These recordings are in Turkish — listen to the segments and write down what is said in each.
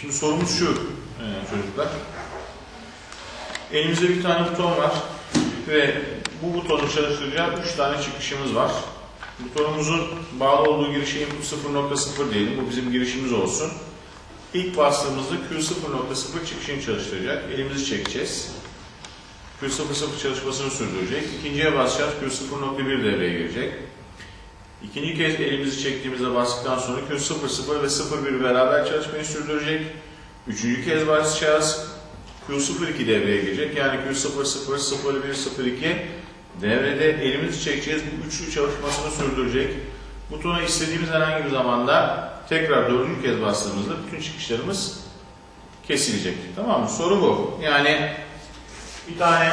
Şimdi sorumuz şu e, çocuklar. Elimizde bir tane buton var ve bu butonu çalıştıracak 3 tane çıkışımız var. Butonumuzun bağlı olduğu girişe input 0.0 diyelim. Bu bizim girişimiz olsun. İlk bastığımızda Q0.0 çıkışını çalıştıracak. Elimizi çekeceğiz. Q00 çalışmasını sürdürecek. İkinciye basacağız. Q0.1 devreye girecek. İkinci kez elimizi çektiğimizde bastıktan sonra Q00 ve 01 beraber çalışmayı sürdürecek. Üçüncü kez basacağız. Q02 devreye girecek. Yani Q00, 01, 02 devrede elimizi çekeceğiz. Bu üçlü çalışmasını sürdürecek. Butona istediğimiz herhangi bir zamanda tekrar dördüncü kez bastığımızda bütün çıkışlarımız kesilecek. Tamam mı? Soru bu. Yani bir tane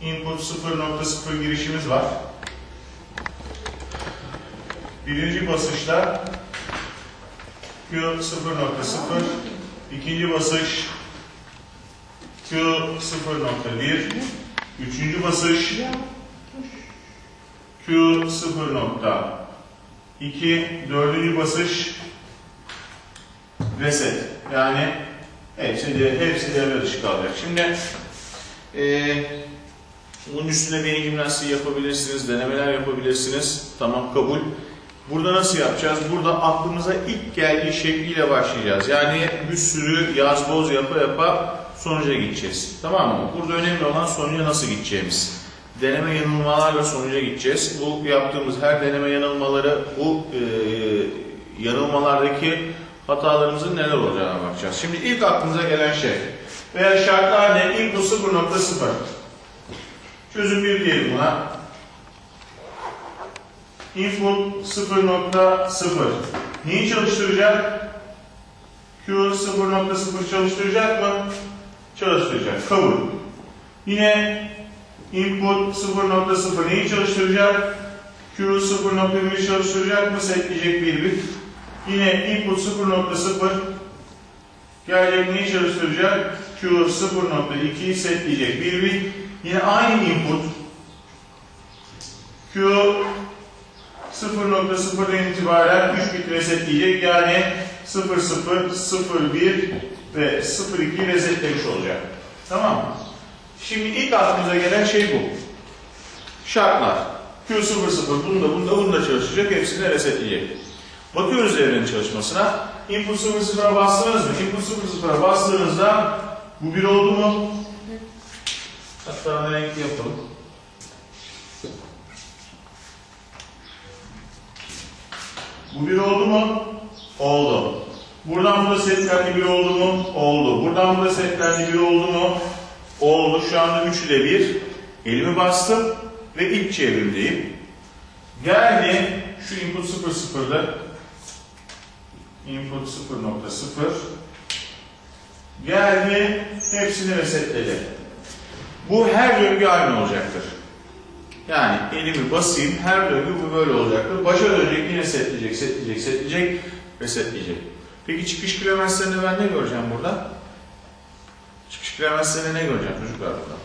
input 0.0 girişimiz var. Birinci basışta Q 0.0 ikinci basış Q 0.1 üçüncü basış Q 0.2 dördüncü basış reset yani hepsi de hepsi devre dışı kalacak. Şimdi eee bunun üstüne beyin jimnastiği yapabilirsiniz, denemeler yapabilirsiniz. Tamam kabul. Burada nasıl yapacağız? Burada aklımıza ilk geldiği şekliyle başlayacağız. Yani bir sürü yaz boz yapa yapa sonuca gideceğiz. Tamam mı? Burada önemli olan sonuca nasıl gideceğimiz. Deneme yanılmalarla sonuca gideceğiz. Bu yaptığımız her deneme yanılmaları, bu e, yanılmalardaki hatalarımızın neler olacağına bakacağız. Şimdi ilk aklımıza gelen şey veya şartlar ne? Input 0.0 Çözüm 1 diyelim buna. Input 0.0 Neyi çalıştıracak? Q 0.0 çalıştıracak mı? Çalıştıracak. Kabul. Yine input 0.0 neyi çalıştıracak? Q 0.1 çalıştıracak mı? Setleyecek bir bit. Yine input 0.0 gelecek neyi çalıştıracak? Q 0.2'yi setleyecek bir bit. Yine aynı input Q 0.0'dan itibaren 3 bit resetleyecek. Yani 0, 0, 0, 1 ve 0, 2'yi resetlemiş olacak. Tamam mı? Şimdi ilk aklımıza gelen şey bu. Şartlar. Q 0, 0 bunda, bunda, bunda çalışacak. Hepsini resetleyecek. Bakıyoruz devrenin çalışmasına. Input 0, 0'a bastınız mı? Input 0, 0'a bastığınızda bu 1 oldu mu? Hatta renkli yapalım. Bu bir oldu mu? Oldu. Buradan burada setlendi bir oldu mu? Oldu. Buradan burada setlendi bir oldu mu? Oldu. Şu anda üçü de bir. Elimi bastım ve ilk çevrimdeyim. Geldi şu input 0.0'da input 0.0 geldi hepsini resetledi. Bu her döngü aynı olacaktır. Yani elimi basayım, her döngü bu böyle olacaktır. Başa dönecek, yine setleyecek, setleyecek, setleyecek, resetleyecek. Peki çıkış kilometresinde ben ne göreceğim burada? Çıkış kilometresinde ne göreceğim çocuklar burada?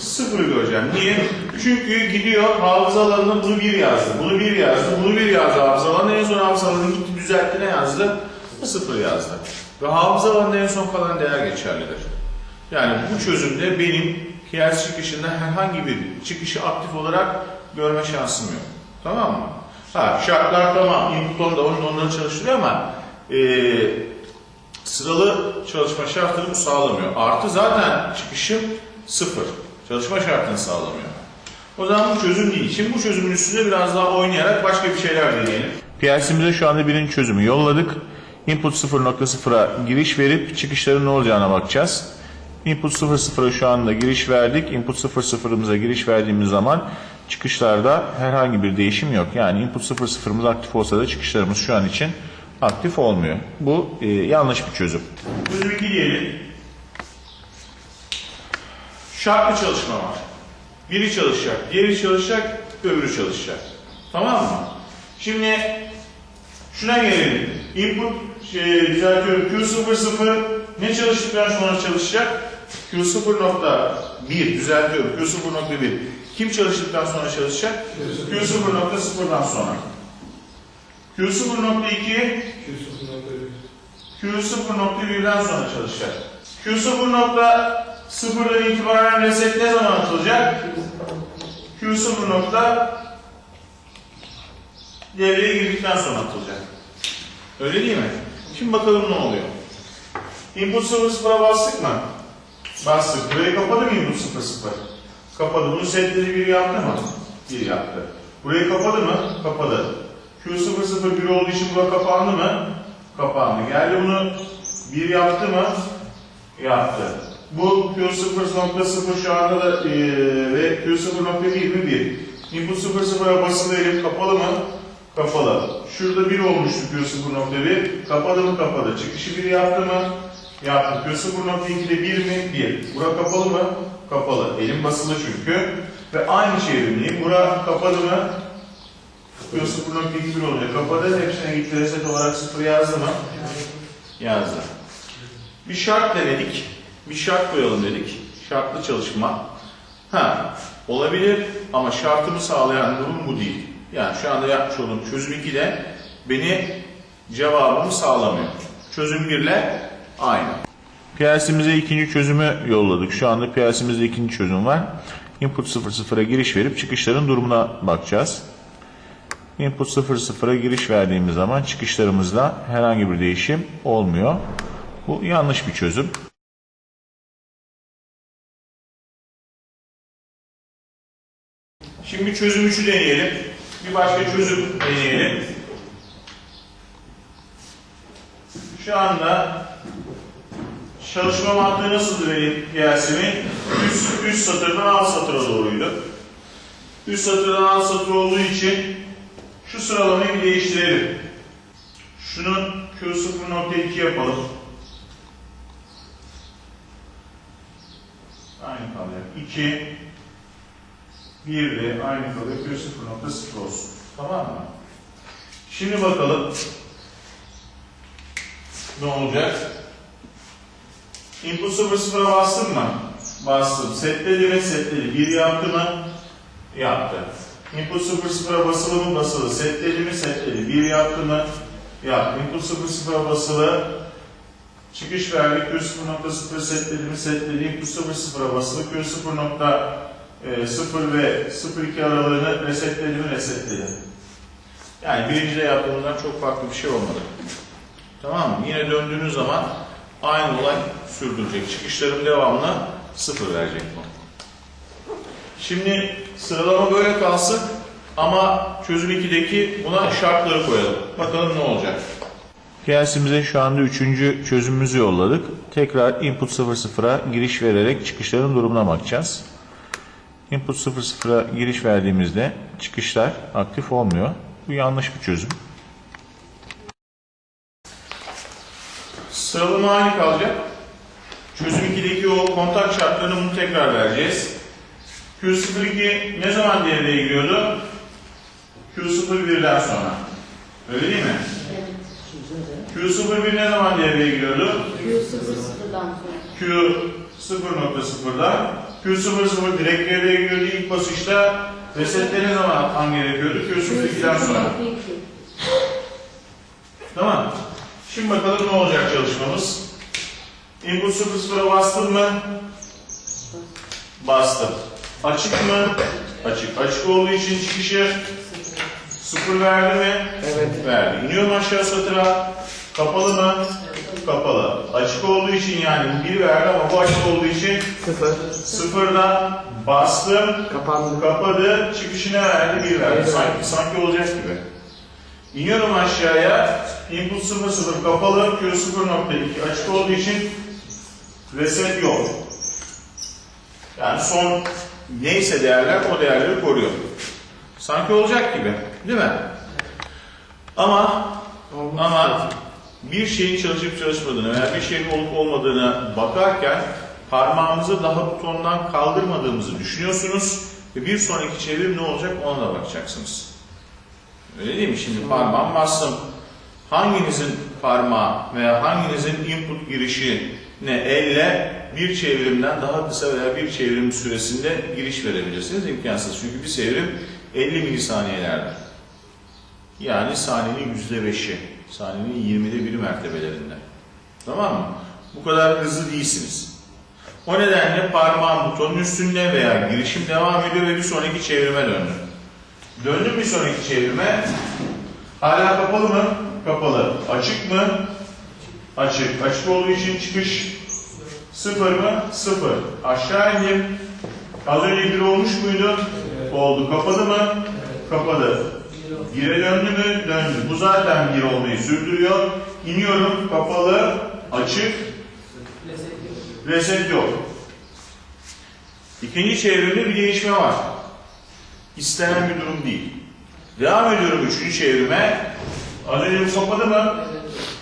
Sıfır göreceğim. Niye? Çünkü gidiyor hafıza alanına bunu bir yazdı, bunu bir yazdı, bunu bir yazdı hafıza alanına. En son hafıza alanını gitti düzeltti ne yazdı? Sıfır yazdı. Ve hafıza alanında en son kalan değer geçerlidir. Yani bu çözümde benim kıyas çıkışında herhangi bir çıkışı aktif olarak görme şansım yok. Tamam mı? Ha, şartlar tamam, input da onun onları çalıştırıyor ama e, sıralı çalışma şartını bu sağlamıyor. Artı zaten çıkışım sıfır. Çalışma şartını sağlamıyor. O zaman bu çözüm değil. Şimdi bu çözümün üstünde biraz daha oynayarak başka bir şeyler deneyelim. PLC'mize şu anda birinci çözümü yolladık. Input 0.0'a giriş verip çıkışların ne olacağına bakacağız. Input 00'a şu anda giriş verdik. Input 00'ımıza giriş verdiğimiz zaman çıkışlarda herhangi bir değişim yok. Yani input 00'ımız aktif olsa da çıkışlarımız şu an için aktif olmuyor. Bu e, yanlış bir çözüm. Çözüm 2 diyelim. Şartlı çalışma var. Biri çalışacak, diğeri çalışacak, öbürü çalışacak. Tamam mı? Şimdi şuna gelelim. Input şey, düzeltiyorum. Q00 ne çalıştıktan sonra çalışacak? Q0.1 düzeltiyorum. Q0.1 kim çalıştıktan sonra çalışacak? Q0.0'dan sonra. Q0.2 Q0.1'den sonra çalışacak. Q0.0'dan itibaren reset ne zaman atılacak? Q0 nokta devreye girdikten sonra atılacak. Öyle değil mi? Şimdi bakalım ne oluyor. Input 0 0'a bastık mı? Bastık. Burayı kapadı mı input 0 0? Kapadı. Bunu setleri 1 yaptı mı? 1 yaptı. Burayı kapadı mı? Kapadı. Q 0 0 1 olduğu için bura kapandı mı? Kapandı. Geldi bunu 1 yaptı mı? Yaptı. Bu Q0.0 şu anda da eee ve Q0.1 mi 1. Input 0.0'a basılı elim kapalı mı? Kapalı. Şurada 1 olmuştu Q0.1. Kapalı mı? Kapalı. Çıkışı 1 yaptı mı? Yaptı. Q0.2'de 1 mi? 1. Bura kapalı mı? Kapalı. Elim basılı çünkü. Ve aynı çevrimliyim. Bura kapalı mı? Q0.2 1 olacak. Kapadı. Hepsine gitti. Reset olarak 0 yazdı mı? Yazdı. Bir şart denedik. Bir şart koyalım dedik. Şartlı çalışma. Ha, olabilir ama şartımı sağlayan durum bu değil. Yani şu anda yapmış olduğum çözüm 2'de beni cevabımı sağlamıyor. Çözüm 1 ile aynı. PLC'mize ikinci çözümü yolladık. Şu anda PLC'mizde ikinci çözüm var. Input 00'a giriş verip çıkışların durumuna bakacağız. Input 00'a giriş verdiğimiz zaman çıkışlarımızda herhangi bir değişim olmuyor. Bu yanlış bir çözüm. Şimdi çözüm 3'ü deneyelim. Bir başka çözüm deneyelim. Şu anda çalışma mantığı nasıldı benim Yasemin? Üst, üst satırdan alt satıra doğruydu. Üst satırdan alt satır olduğu için şu sıralamayı bir değiştirelim. Şunu Q0.2 yapalım. Aynı kalıyor. 2 1 de aynı kalıyor. Q0.0 olsun. Tamam mı? Şimdi bakalım ne olacak? Input 00'a bastım mı? Bastım. Setledi mi? Setledi. 1 yaptı mı? Yaptı. Input 00'a basılı mı? Basılı. Setledi mi? Setledi. 1 yaptı mı? Yaptı. Input 00'a basılı. Çıkış verdik. Q0.0 setledi mi? Setledi. Input 00'a basılı. Q0. 0 ve 0.2 aralığını resetledi mi? Resetledi. Yani birincide yaptığımızdan çok farklı bir şey olmadı. Tamam mı? Yine döndüğünüz zaman aynı olay sürdürecek. Çıkışlarım devamlı 0 verecek bu. Şimdi sıralama böyle kalsın ama çözüm 2'deki buna şartları koyalım. Bakalım ne olacak. PLC'mize şu anda üçüncü çözümümüzü yolladık. Tekrar input 00'a giriş vererek çıkışların durumuna bakacağız. Input 00'a giriş verdiğimizde çıkışlar aktif olmuyor. Bu yanlış bir çözüm. Sıralama aynı kalacak. Çözüm 2'deki o kontak şartlarını bunu tekrar vereceğiz. Q02 ne zaman devreye giriyordu? Q01'den sonra. Öyle değil mi? Q01 ne zaman devreye giriyordu? Q00'dan sonra. Q 0.0'dan Q00 direkt devreye giriyordu ilk basışta. Resetle ne zaman atman gerekiyordu? Q02'den sonra. Tamam. Şimdi bakalım ne olacak çalışmamız. Input 00'a bastım mı? Bastım. Açık mı? Açık. Açık olduğu için çıkışı 0 verdi mi? Evet. Verdi. İniyorum aşağı satıra. Kapalı mı? Kapalı. Açık olduğu için yani bu 1 verdi ama bu açık olduğu için Sıfır. sıfırdan bastım. Kapandı. Kapadı, çıkışına verdi, bir verdi. Sanki, sanki olacak gibi. İniyorum aşağıya, input 0 0 kapalı, Q 0.2 açık olduğu için reset yok. Yani son neyse değerler o değerleri koruyor. Sanki olacak gibi, değil mi? Ama ama bir şeyin çalışıp çalışmadığını veya bir şeyin olup olmadığına bakarken parmağımızı daha butondan kaldırmadığımızı düşünüyorsunuz ve bir sonraki çevrim ne olacak ona da bakacaksınız. Öyle değil mi? Şimdi parmağım bastım. Hanginizin parmağı veya hanginizin input girişine elle bir çevrimden daha kısa veya bir çevrim süresinde giriş verebilirsiniz? İmkansız. Çünkü bir çevrim 50 milisaniyelerde. Yani saniyenin yüzde beşi. Saniyenin yirmide biri mertebelerinde. Tamam mı? Bu kadar hızlı değilsiniz. O nedenle parmağım butonun üstünde veya girişim devam ediyor ve bir sonraki çevirime döndüm. Döndüm bir sonraki çevirime. Hala kapalı mı? Kapalı. Açık mı? Açık. Açık olduğu için çıkış sıfır mı? Sıfır. Aşağı indim. Az önce bir olmuş muydu? Oldu. Kapalı mı? Kapalı. Gire döndü mü? Döndü. Bu zaten bir olmayı sürdürüyor. İniyorum. Kapalı. Açık. Reset yok. İkinci çevrimde bir değişme var. İstenen bir durum değil. Devam ediyorum üçüncü çevrime. Az önce kapadı mı?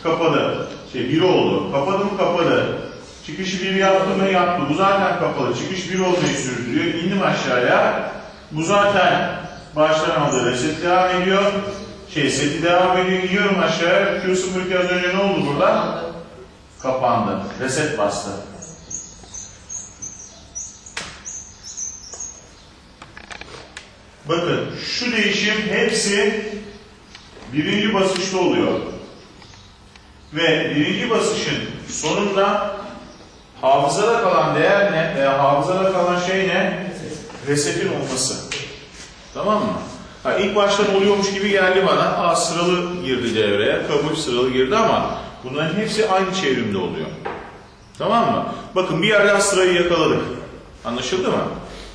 Kapadı. Şey bir oldu. Kapadı mı? Kapadı. Çıkışı bir yaptı mı? Yaptı. Bu zaten kapalı. Çıkış bir olmayı sürdürüyor. İndim aşağıya. Bu zaten baştan aldı. Reset devam ediyor. Şey seti devam ediyor. İniyorum aşağıya. Q02 az önce ne oldu burada? Kapandı. Reset bastı. Bakın şu değişim hepsi birinci basışta oluyor. Ve birinci basışın sonunda hafızada kalan değer ne veya hafızada kalan şey ne? Resetin olması. Tamam mı? Ha, ilk baştan oluyormuş gibi geldi bana. Aa, sıralı girdi devreye, kabul sıralı girdi ama bunların hepsi aynı çevrimde oluyor. Tamam mı? Bakın bir yerden sırayı yakaladık. Anlaşıldı mı?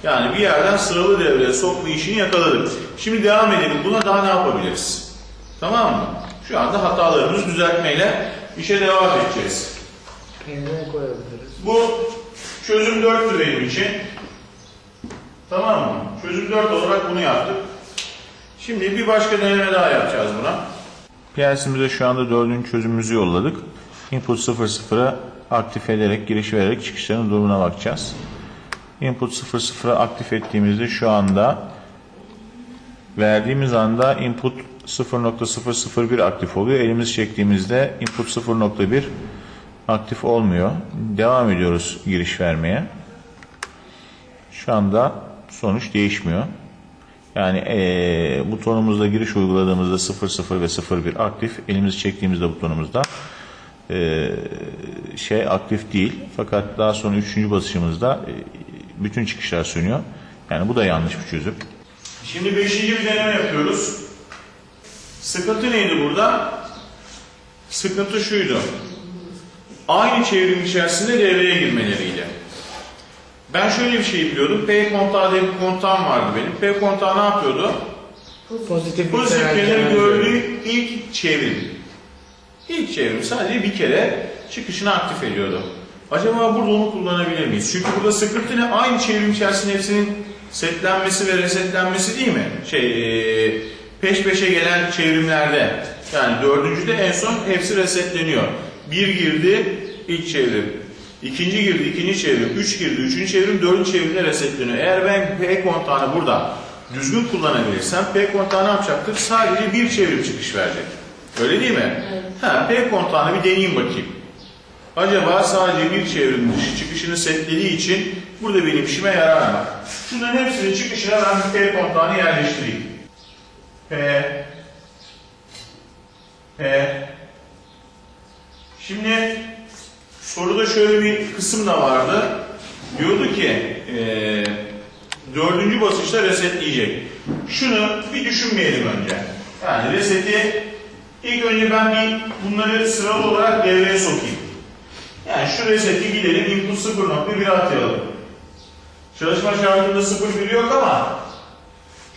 Yani bir yerden sıralı devreye sokma işini yakaladık. Şimdi devam edelim. Buna daha ne yapabiliriz? Tamam mı? Şu anda hatalarımızı düzeltmeyle işe devam edeceğiz. Yerine koyabiliriz. Bu çözüm 4'tü benim için. Tamam mı? Çözüm 4 olarak bunu yaptık. Şimdi bir başka deneme daha yapacağız buna. PLC'mize şu anda dördüncü çözümümüzü yolladık. Input 00'a aktif ederek, giriş vererek çıkışların durumuna bakacağız. Input 00'a aktif ettiğimizde şu anda verdiğimiz anda input 0.001 aktif oluyor. Elimizi çektiğimizde input 0.1 aktif olmuyor. Devam ediyoruz giriş vermeye. Şu anda sonuç değişmiyor. Yani eee butonumuzda giriş uyguladığımızda 00 ve 01 aktif. Elimizi çektiğimizde butonumuzda eee, şey aktif değil. Fakat daha sonra üçüncü basışımızda eee, bütün çıkışlar sönüyor. Yani bu da yanlış bir çözüm. Şimdi beşinci bir deneme yapıyoruz. Sıkıntı neydi burada? Sıkıntı şuydu. Aynı çevrim içerisinde devreye girmeleriydi. Ben şöyle bir şey biliyordum. P kontağı diye bir kontağım vardı benim. P kontağı ne yapıyordu? Pozitif Pozitifleri gördüğü ilk çevrim. İlk çevrim sadece bir kere çıkışını aktif ediyordu. Acaba burada onu kullanabilir miyiz? Çünkü burada sıkıntı ne? Aynı çevrim içerisinde hepsinin setlenmesi ve resetlenmesi değil mi? Şey, e, peş peşe gelen çevrimlerde. Yani dördüncüde en son hepsi resetleniyor. Bir girdi, ilk çevrim. İkinci girdi, ikinci çevrim. Üç girdi, üçüncü çevrim, dördüncü çevrimde resetleniyor. Eğer ben P kontağını burada düzgün kullanabilirsem P kontağı ne yapacaktır? Sadece bir çevrim çıkış verecek. Öyle değil mi? Evet. Ha, P kontağını bir deneyeyim bakayım. Acaba sadece bir çevrim dışı çıkışını setlediği için burada benim işime yarar mı? Şunların hepsinin çıkışına ben bir kontağını yerleştireyim. P P Şimdi soruda şöyle bir kısım da vardı. Diyordu ki eee dördüncü basışta resetleyecek. Şunu bir düşünmeyelim önce. Yani reseti ilk önce ben bir bunları sıralı olarak devreye sokayım. Yani şu reseti gidelim input 0.1 atayalım. Çalışma şartında 0.1 yok ama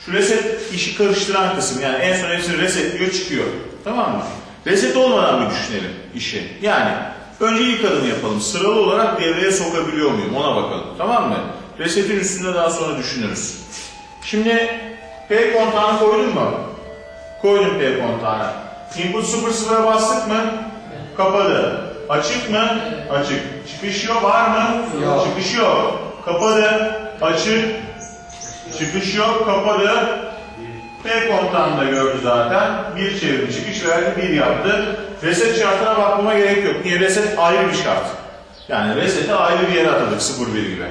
şu reset işi karıştıran kısım yani en son hepsini resetliyor çıkıyor. Tamam mı? Reset olmadan bir düşünelim işi. Yani önce ilk adımı yapalım. Sıralı olarak devreye sokabiliyor muyum ona bakalım. Tamam mı? Resetin üstünde daha sonra düşünürüz. Şimdi P kontağını koydun mu? Koydum P kontağını. Input 00'a bastık mı? Kapadı. Açık mı? Açık. Çıkış yok var mı? Yok. Çıkış yok. Kapadı. Açık. Çıkış yok. Kapadı. P kontağını da gördü zaten. Bir çevrim çıkış verdi, bir yaptı. Reset şartına bakmama gerek yok. Niye? Reset ayrı bir şart. Yani reseti ayrı bir yere atadık 0-1 gibi.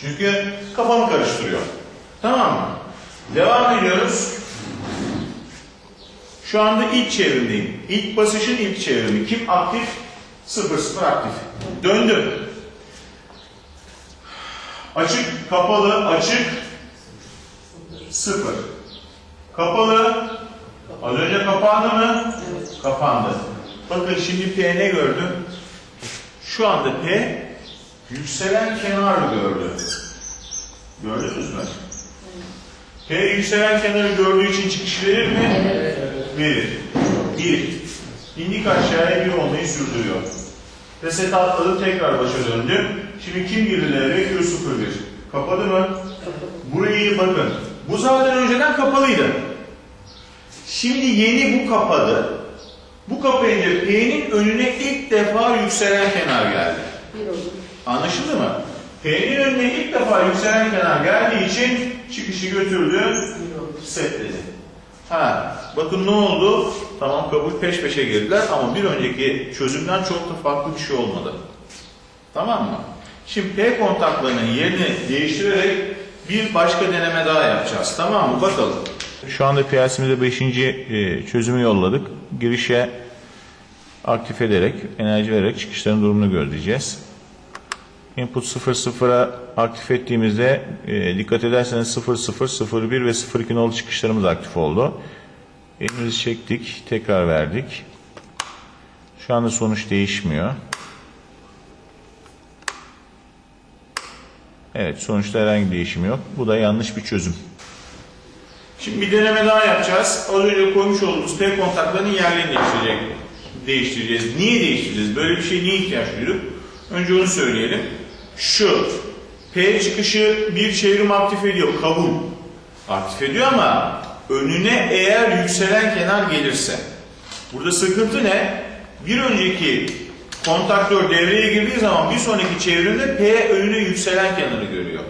Çünkü kafamı karıştırıyor. Tamam mı? Devam ediyoruz. Şu anda ilk çevrimdeyim. İlk basışın ilk çevrimi. Kim aktif? 0 0 aktif. Döndüm. Açık, kapalı, açık. 0. Kapalı. Az önce kapandı mı? Kapandı. Bakın şimdi P ne gördüm? Şu anda P yükselen kenar gördü. Gördünüz mü? P yükselen kenarı gördüğü için çıkış verir mi? Verir. Bir. İndik aşağıya bir olmayı sürdürüyor. Reset atladım tekrar başa döndüm. Şimdi kim girdi devreye? Q01. Kapadı mı? Burayı bakın. Bu zaten önceden kapalıydı. Şimdi yeni bu kapadı. Bu kapayınca P'nin önüne ilk defa yükselen kenar geldi. Anlaşıldı mı? P'nin önüne ilk defa yükselen kenar geldiği için çıkışı götürdü, setledi. Ha, bakın ne oldu? Tamam kabul peş peşe girdiler ama bir önceki çözümden çok da farklı bir şey olmadı. Tamam mı? Şimdi P kontaklarının yerini değiştirerek bir başka deneme daha yapacağız. Tamam mı? Bakalım. Şu anda PLC'mize 5. çözümü yolladık. Girişe aktif ederek, enerji vererek çıkışların durumunu gözleyeceğiz. Input 00'a aktif ettiğimizde e, dikkat ederseniz 00, 01 ve 02 nolu çıkışlarımız aktif oldu. Elimizi çektik, tekrar verdik. Şu anda sonuç değişmiyor. Evet, sonuçta herhangi bir değişim yok. Bu da yanlış bir çözüm. Şimdi bir deneme daha yapacağız. Az önce koymuş olduğumuz P kontaklarının yerlerini değiştirecek, değiştireceğiz. Niye değiştireceğiz? Böyle bir şeye niye ihtiyaç duyduk? Önce onu söyleyelim. Şu, P çıkışı bir çevrim aktif ediyor, kabul. Aktif ediyor ama önüne eğer yükselen kenar gelirse. Burada sıkıntı ne? Bir önceki kontaktör devreye girdiği zaman bir sonraki çevrimde P önüne yükselen kenarı görüyor.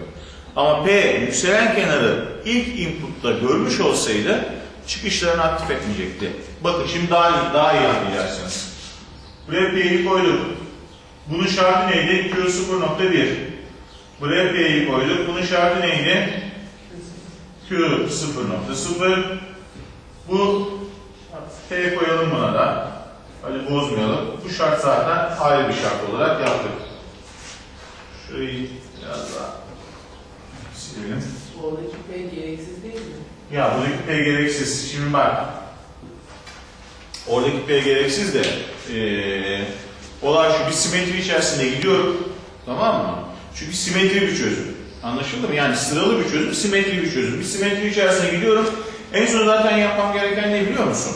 Ama P yükselen kenarı ilk input'ta görmüş olsaydı çıkışlarını aktif etmeyecekti. Bakın şimdi daha iyi, daha iyi anlayacaksınız. Buraya P'yi koyduk. Bunun şartı neydi? Q 0.1. Buraya P'yi koyduk. Bunun şartı neydi? Q 0.0. Bu P koyalım buna da. Hadi bozmayalım. Bu şart zaten ayrı bir şart olarak yaptık. Şurayı biraz daha silelim. Oradaki P gereksiz değil mi? Ya buradaki P gereksiz. Şimdi bak. Oradaki P gereksiz de eee olay şu bir simetri içerisinde gidiyorum. Tamam mı? Çünkü simetri bir çözüm. Anlaşıldı mı? Yani sıralı bir çözüm, simetri bir çözüm. Bir simetri içerisine gidiyorum. En son zaten yapmam gereken ne biliyor musun?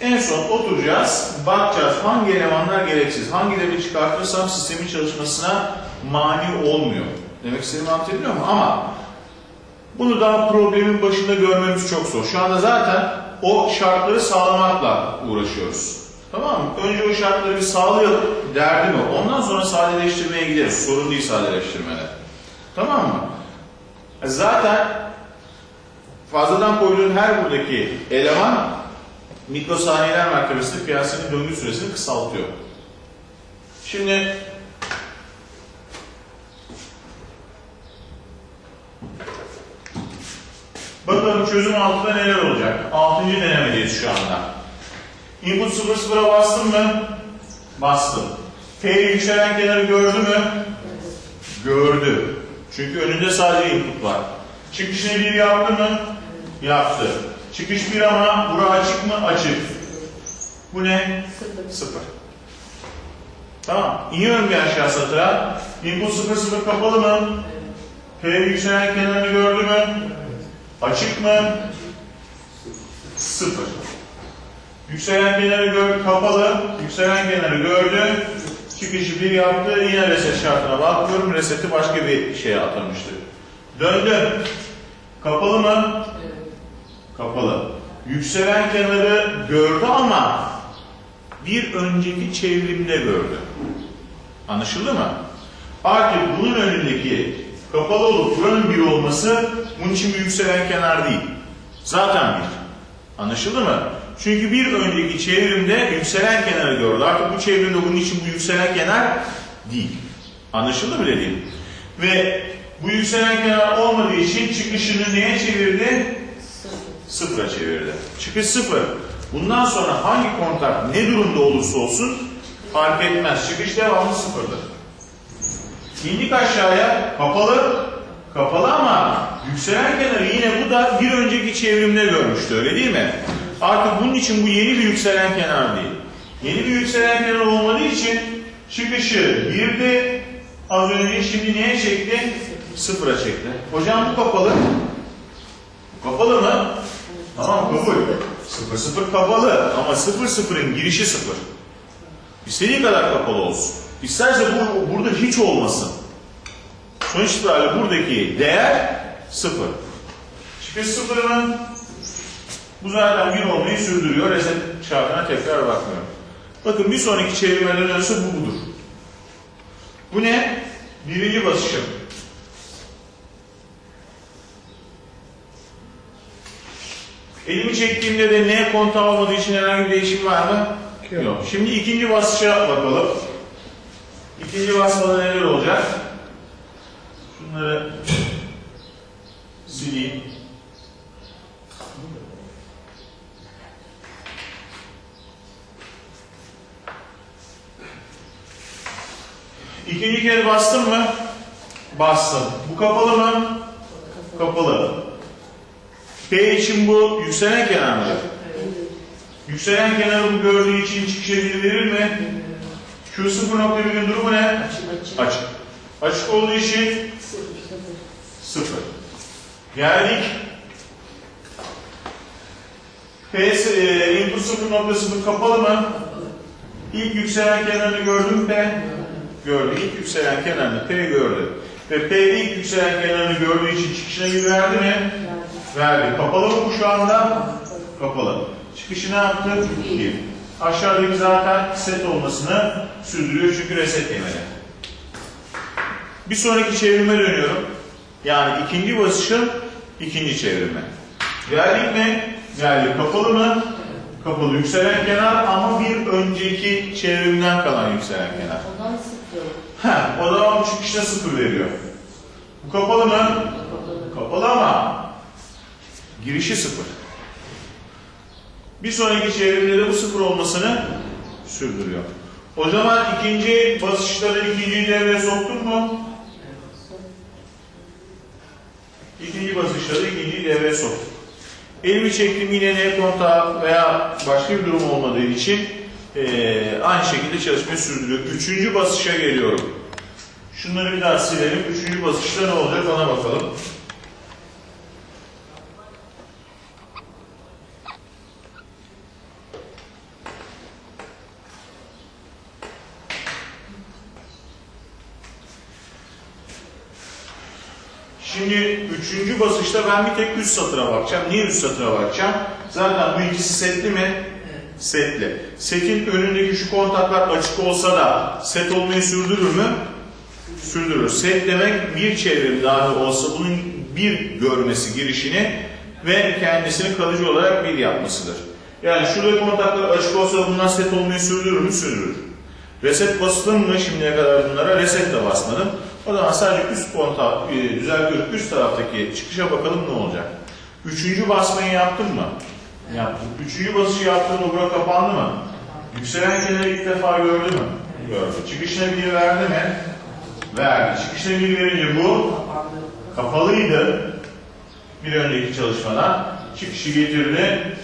En son oturacağız, bakacağız hangi elemanlar gereksiz, hangilerini çıkartırsam sistemin çalışmasına mani olmuyor. Demek istediğimi anlatabiliyor muyum? Ama bunu daha problemin başında görmemiz çok zor. Şu anda zaten o şartları sağlamakla uğraşıyoruz. Tamam mı? Önce o şartları bir sağlayalım, derdim o. Ondan sonra sadeleştirmeye gideriz. Sorun değil sadeleştirmede. Tamam mı? E Zaten fazladan koyduğun her buradaki eleman mikrosaniyeler mertebesinde piyasanın döngü süresini kısaltıyor. Şimdi bakalım çözüm altında neler olacak? Altıncı denemedeyiz şu anda. Input 00'a bastım mı? Bastım. P yükselen kenarı gördü mü? Gördü. Çünkü önünde sadece input var. Çıkışını bir yaptı mı? Yaptı. Çıkış bir ama bura açık mı? Açık. Bu ne? Sıfır. Sıfır. Tamam. İniyorum bir aşağı satıra. Input 0 0 kapalı mı? P yükselen kenarını gördü mü? Açık mı? Sıfır. Yükselen kenarı gördü, kapalı. Yükselen kenarı gördü. Çıkışı bir yaptı. Yine reset şartına bakıyorum. Reseti başka bir şeye atamıştı. Döndü. Kapalı mı? Evet. Kapalı. Yükselen kenarı gördü ama bir önceki çevrimde gördü. Anlaşıldı mı? Artık bunun önündeki kapalı olup buranın bir olması bunun için bir yükselen kenar değil. Zaten bir. Anlaşıldı mı? Çünkü bir önceki çevrimde yükselen kenarı gördü. Artık bu çevrimde bunun için bu yükselen kenar değil. Anlaşıldı mı dediğim? Ve bu yükselen kenar olmadığı için çıkışını neye çevirdi? Sıfır. Sıfıra çevirdi. Çıkış sıfır. Bundan sonra hangi kontak ne durumda olursa olsun fark etmez. Çıkış devamlı sıfırdır. İndik aşağıya kapalı, kapalı ama yükselen kenarı yine bu da bir önceki çevrimde görmüştü öyle değil mi? Artık bunun için bu yeni bir yükselen kenar değil. Yeni bir yükselen kenar olmadığı için çıkışı girdi az önce şimdi neye çekti? Sıfıra çekti. Hocam bu kapalı. Kapalı mı? Tamam kabul. Sıfır sıfır kapalı ama sıfır sıfırın girişi sıfır. İstediği kadar kapalı olsun. İsterse bu, burada hiç olmasın. Sonuç itibariyle buradaki değer sıfır. Çıkış sıfır mı? Bu zaten bir olmayı sürdürüyor. Reset çarpına tekrar bakmıyor. Bakın bir sonraki çevirmeden önce bu budur. Bu ne? Birinci basışım. Elimi çektiğimde de ne kontağı olmadığı için herhangi bir değişim var mı? Yok. Yok. Şimdi ikinci basışa bakalım. İkinci basmada neler olacak? Şunları sileyim. İkinci kere bastım mı? Bastım. Bu kapalı mı? Kapalı. P için bu yükselen kenar mı? Yükselen kenarı bu gördüğü için çıkışa bir verir mi? Q 0.1'in durumu ne? Açık. Açık. Açık olduğu için Sıfır sıfır. 0. Geldik. P e, input 0.0 kapalı mı? İlk yükselen kenarını gördün mü P? Gördü. İlk yükselen kenarını P gördü. Ve P ilk yükselen kenarını gördüğü için çıkışına bir verdi mi? Verdi. Kapalı mı bu şu anda? Kapalı. Çıkışı ne yaptı? İyi. Bir. Aşağıdaki zaten set olmasını sürdürüyor çünkü reset yemedi. Bir sonraki çevirime dönüyorum. Yani ikinci basışın ikinci çevirme. Geldik mi? Geldik. Kapalı mı? Kapalı. Yükselen kenar ama bir önceki çevrimden kalan yükselen kenar. Sıfır. Ha, o zaman bu çıkışta sıfır veriyor. Bu kapalı mı? Kapalı. Kapalı ama girişi sıfır. Bir sonraki çevrimde de bu sıfır olmasını sürdürüyor. O zaman ikinci basışları ikinci devreye soktun mu? İkinci basışları ikinci devreye soktuk. Elimi çektim yine ne kontağı veya başka bir durum olmadığı için eee, aynı şekilde çalışmayı sürdürüyor. Üçüncü basışa geliyorum. Şunları bir daha silelim. Üçüncü basışta ne olacak ona bakalım. Şimdi üçüncü basışta ben bir tek üst satıra bakacağım. Niye üst satıra bakacağım? Zaten bu ikisi setli mi? Setli. Setin önündeki şu kontaklar açık olsa da set olmayı sürdürür mü? Sürdürür. Set demek bir çevrim dahi olsa bunun bir görmesi girişini ve kendisini kalıcı olarak bir yapmasıdır. Yani şurada kontaklar açık olsa bunlar set olmayı sürdürür mü? Sürdürür. Reset bastım mı şimdiye kadar bunlara? Reset de basmadım. O zaman sadece üst kontağı e, düzeltiyorum. Üst taraftaki çıkışa bakalım ne olacak. Üçüncü basmayı yaptın mı? Yaptım. Üçüncü basışı yaptığında bura kapandı mı? Yükselen kenarı ilk defa gördü mü? Gördü. Çıkışına bir verdi mi? Verdi. Çıkışına bir verince bu kapalıydı. Bir önceki çalışmadan çıkışı getirdi,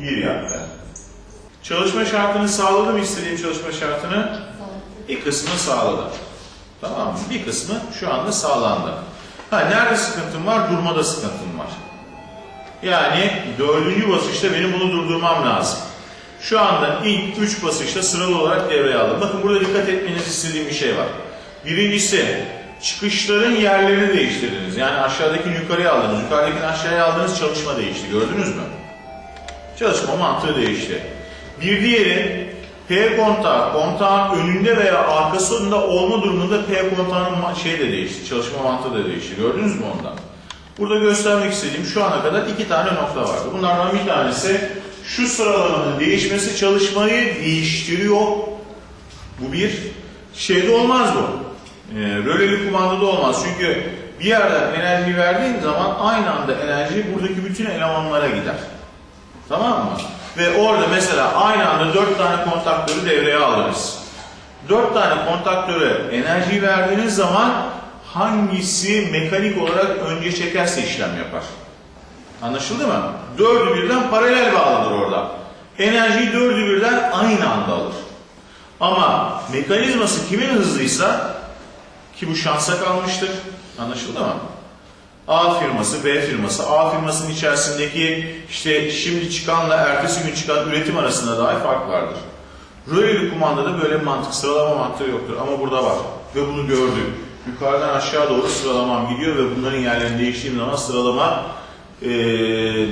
Bir yaptı. Çalışma şartını sağladı mı istediğim çalışma şartını? Bir kısmı sağladı. Tamam mı? Bir kısmı şu anda sağlandı. Ha nerede sıkıntım var? Durmada sıkıntım var. Yani dördüncü basışta benim bunu durdurmam lazım. Şu anda ilk üç basışta sıralı olarak devreye aldım. Bakın burada dikkat etmenizi istediğim bir şey var. Birincisi çıkışların yerlerini değiştirdiniz. Yani aşağıdakini yukarıya aldınız, yukarıdakini aşağıya aldınız çalışma değişti. Gördünüz mü? Çalışma mantığı değişti. Bir diğeri P kontağı, kontağın önünde veya arkasında olma durumunda P kontağının şey de değişti, çalışma mantığı da değişti. Gördünüz mü ondan? Burada göstermek istediğim şu ana kadar iki tane nokta vardı. Bunlardan bir tanesi şu sıralamanın değişmesi çalışmayı değiştiriyor. Bu bir şeyde olmaz bu. E, röleli kumandada olmaz. Çünkü bir yerden enerji verdiğin zaman aynı anda enerji buradaki bütün elemanlara gider. Tamam mı? ve orada mesela aynı anda 4 tane kontaktörü devreye aldınız. 4 tane kontaktöre enerji verdiğiniz zaman hangisi mekanik olarak önce çekerse işlem yapar. Anlaşıldı mı? Dördü birden paralel bağlıdır orada. Enerjiyi dördü birden aynı anda alır. Ama mekanizması kimin hızlıysa ki bu şansa kalmıştır. Anlaşıldı mı? A firması, B firması, A firmasının içerisindeki işte şimdi çıkanla ertesi gün çıkan üretim arasında dahi fark vardır. Röleli kumandada böyle bir mantık, sıralama mantığı yoktur ama burada var ve bunu gördük. Yukarıdan aşağı doğru sıralamam gidiyor ve bunların yerlerini değiştiğim zaman sıralama eee,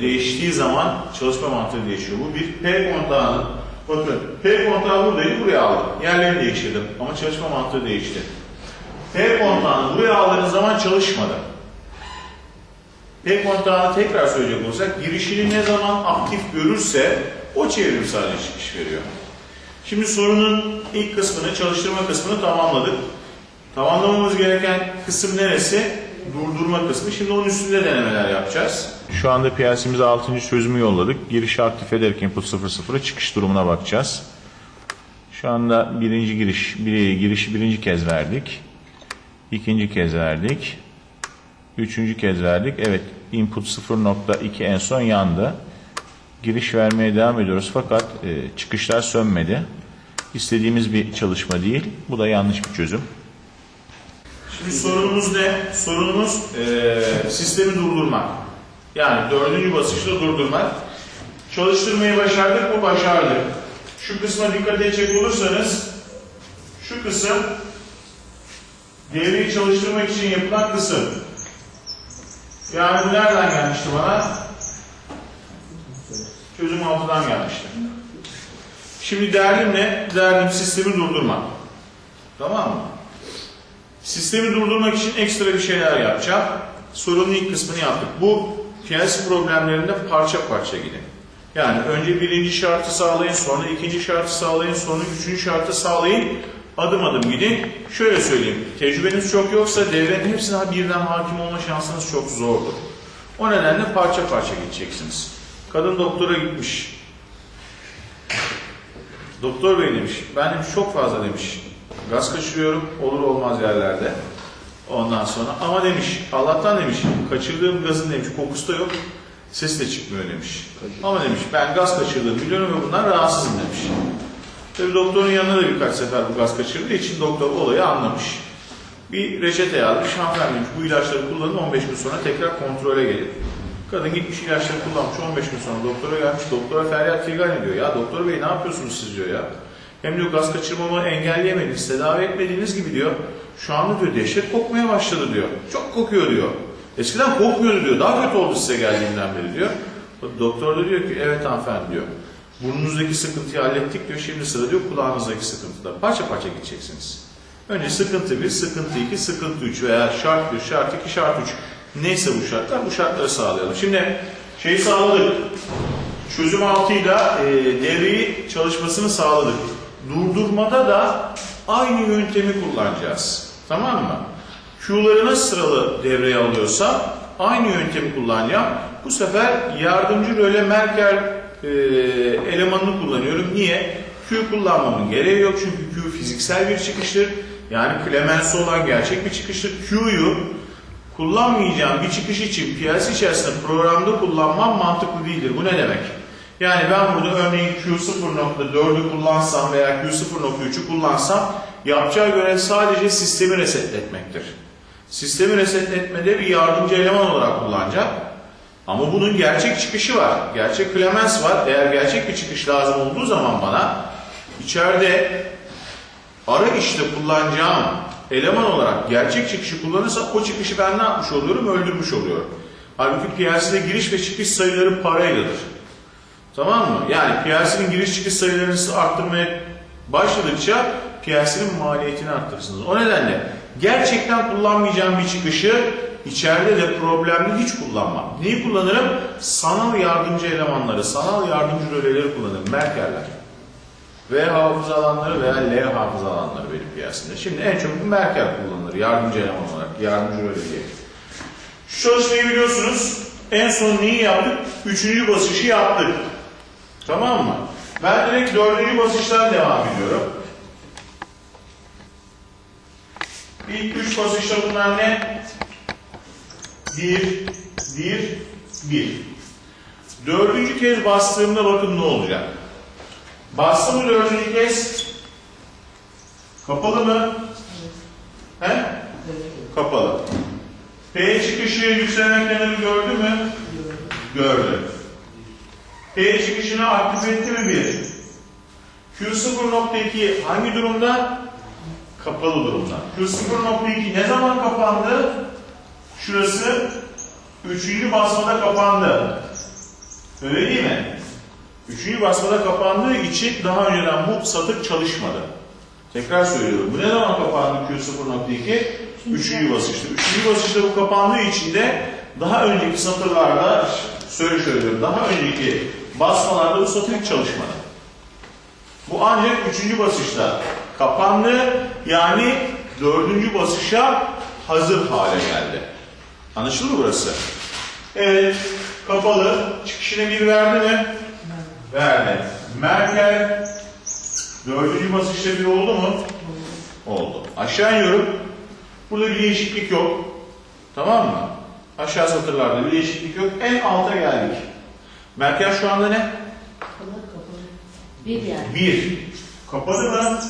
değiştiği zaman çalışma mantığı değişiyor. Bu bir P kontağının, bakın P kontağı buradaydı buraya aldım. Yerlerini değiştirdim ama çalışma mantığı değişti. P kontağını buraya aldığınız zaman çalışmadı. P kontağını tekrar söyleyecek olursak girişini ne zaman aktif görürse o çevrimsel çıkış veriyor. Şimdi sorunun ilk kısmını, çalıştırma kısmını tamamladık. Tamamlamamız gereken kısım neresi? Durdurma kısmı. Şimdi onun üstünde denemeler yapacağız. Şu anda PLC'mize 6. çözümü yolladık. Girişi aktif ederek input 00'a çıkış durumuna bakacağız. Şu anda birinci giriş, bir, girişi birinci kez verdik. İkinci kez verdik. Üçüncü kez verdik. Evet, input 0.2 en son yandı. Giriş vermeye devam ediyoruz fakat e, çıkışlar sönmedi. İstediğimiz bir çalışma değil. Bu da yanlış bir çözüm. Şimdi sorunumuz ne? Sorunumuz e, sistemi durdurmak. Yani dördüncü basışta durdurmak. Çalıştırmayı başardık mı? Başardık. Şu kısma dikkat edecek olursanız şu kısım devreyi çalıştırmak için yapılan kısım. Yani bu nereden gelmişti bana? Çözüm altıdan gelmişti. Şimdi derdim ne? Derdim sistemi durdurmak. Tamam mı? Sistemi durdurmak için ekstra bir şeyler yapacağım. Sorunun ilk kısmını yaptık. Bu PLC problemlerinde parça parça gidin. Yani önce birinci şartı sağlayın, sonra ikinci şartı sağlayın, sonra üçüncü şartı sağlayın. Adım adım gidin. Şöyle söyleyeyim, tecrübeniz çok yoksa devrenin hepsine birden hakim olma şansınız çok zordur. O nedenle parça parça gideceksiniz. Kadın doktora gitmiş. Doktor bey demiş, ben demiş çok fazla demiş. Gaz kaçırıyorum, olur olmaz yerlerde. Ondan sonra ama demiş, Allah'tan demiş, kaçırdığım gazın demiş, kokusu da yok, ses de çıkmıyor demiş. Ama demiş, ben gaz kaçırdığımı biliyorum ve bundan rahatsızım demiş. Tabii doktorun yanına da birkaç sefer bu gaz kaçırdığı için doktor olayı anlamış. Bir reçete yazmış, hanımefendi demiş, bu ilaçları kullanın 15 gün sonra tekrar kontrole gelin. Kadın gitmiş ilaçları kullanmış 15 gün sonra doktora gelmiş. Doktora feryat figan ediyor. Ya doktor bey ne yapıyorsunuz siz diyor ya. Hem diyor gaz kaçırmamı engelleyemediniz, tedavi etmediğiniz gibi diyor. Şu anda diyor dehşet kokmaya başladı diyor. Çok kokuyor diyor. Eskiden kokmuyordu diyor. Daha kötü oldu size geldiğinden beri diyor. Doktor da diyor ki evet hanımefendi diyor. Burnunuzdaki sıkıntıyı hallettik diyor. Şimdi sıra diyor kulağınızdaki sıkıntıda. Parça parça gideceksiniz. Önce sıkıntı 1, sıkıntı 2, sıkıntı 3 veya şart 1, şart 2, şart 3. Neyse bu şartlar, bu şartları sağlayalım. Şimdi şeyi sağladık. Çözüm altıyla e, devreyi çalışmasını sağladık. Durdurmada da aynı yöntemi kullanacağız. Tamam mı? Q'ları nasıl sıralı devreye alıyorsa aynı yöntemi kullanacağım. Bu sefer yardımcı röle Merkel e, elemanını kullanıyorum. Niye? Q kullanmamın gereği yok çünkü Q fiziksel bir çıkıştır. Yani klemensi olan gerçek bir çıkıştır. Q'yu kullanmayacağım bir çıkış için piyasa içerisinde programda kullanmam mantıklı değildir. Bu ne demek? Yani ben burada örneğin Q0.4'ü kullansam veya Q0.3'ü kullansam yapacağı görev sadece sistemi resetletmektir. Sistemi resetletmede bir yardımcı eleman olarak kullanacak. Ama bunun gerçek çıkışı var. Gerçek klemens var. Eğer gerçek bir çıkış lazım olduğu zaman bana içeride ara işte kullanacağım eleman olarak gerçek çıkışı kullanırsa o çıkışı ben ne yapmış oluyorum? Öldürmüş oluyorum. Halbuki PLC'de giriş ve çıkış sayıları parayladır. Tamam mı? Yani PLC'nin giriş çıkış sayılarını arttırmaya başladıkça PLC'nin maliyetini arttırırsınız. O nedenle gerçekten kullanmayacağım bir çıkışı içeride de problemli hiç kullanmam. Neyi kullanırım? Sanal yardımcı elemanları, sanal yardımcı röleleri kullanırım. Merkerler. V hafıza alanları veya L hafıza alanları benim piyasında. Şimdi en çok bu Merkel kullanılır yardımcı eleman olarak, yardımcı röle diye. Şu çalışmayı biliyorsunuz. En son neyi yaptık? Üçüncü basışı yaptık. Tamam mı? Ben direkt dördüncü basıştan devam ediyorum. İlk üç basışta bunlar ne? Bir, bir, bir. Dördüncü kez bastığımda bakın ne olacak? Bastım dördüncü kez? Kapalı mı? He? Kapalı. P çıkışı yükselen kenarı gördü mü? Gördü. P çıkışını aktif etti mi bir? Q0.2 hangi durumda? Kapalı durumda. Q0.2 ne zaman kapandı? Şurası üçüncü basmada kapandı. Öyle değil mi? Üçüncü basmada kapandığı için daha önceden bu satır çalışmadı. Tekrar söylüyorum. Bu ne zaman kapandı Q0.2? Üçüncü basışta. Üçüncü basışta bu kapandığı için de daha önceki satırlarda söyle söylüyorum. Daha önceki basmalarda bu satır hiç çalışmadı. Bu ancak üçüncü basışta kapandı. Yani dördüncü basışa hazır hale geldi. Anlaşıldı mı burası? Evet. Kapalı. Çıkışına bir verdi mi? Verdi. Merkel dördüncü basışta bir oldu mu? Oldu. Aşağı iniyorum. Burada bir değişiklik yok. Tamam mı? Aşağı satırlarda bir değişiklik yok. En alta geldik. Merkel şu anda ne? Kapalı kapalı. Bir yani. 1. Kapadı mı?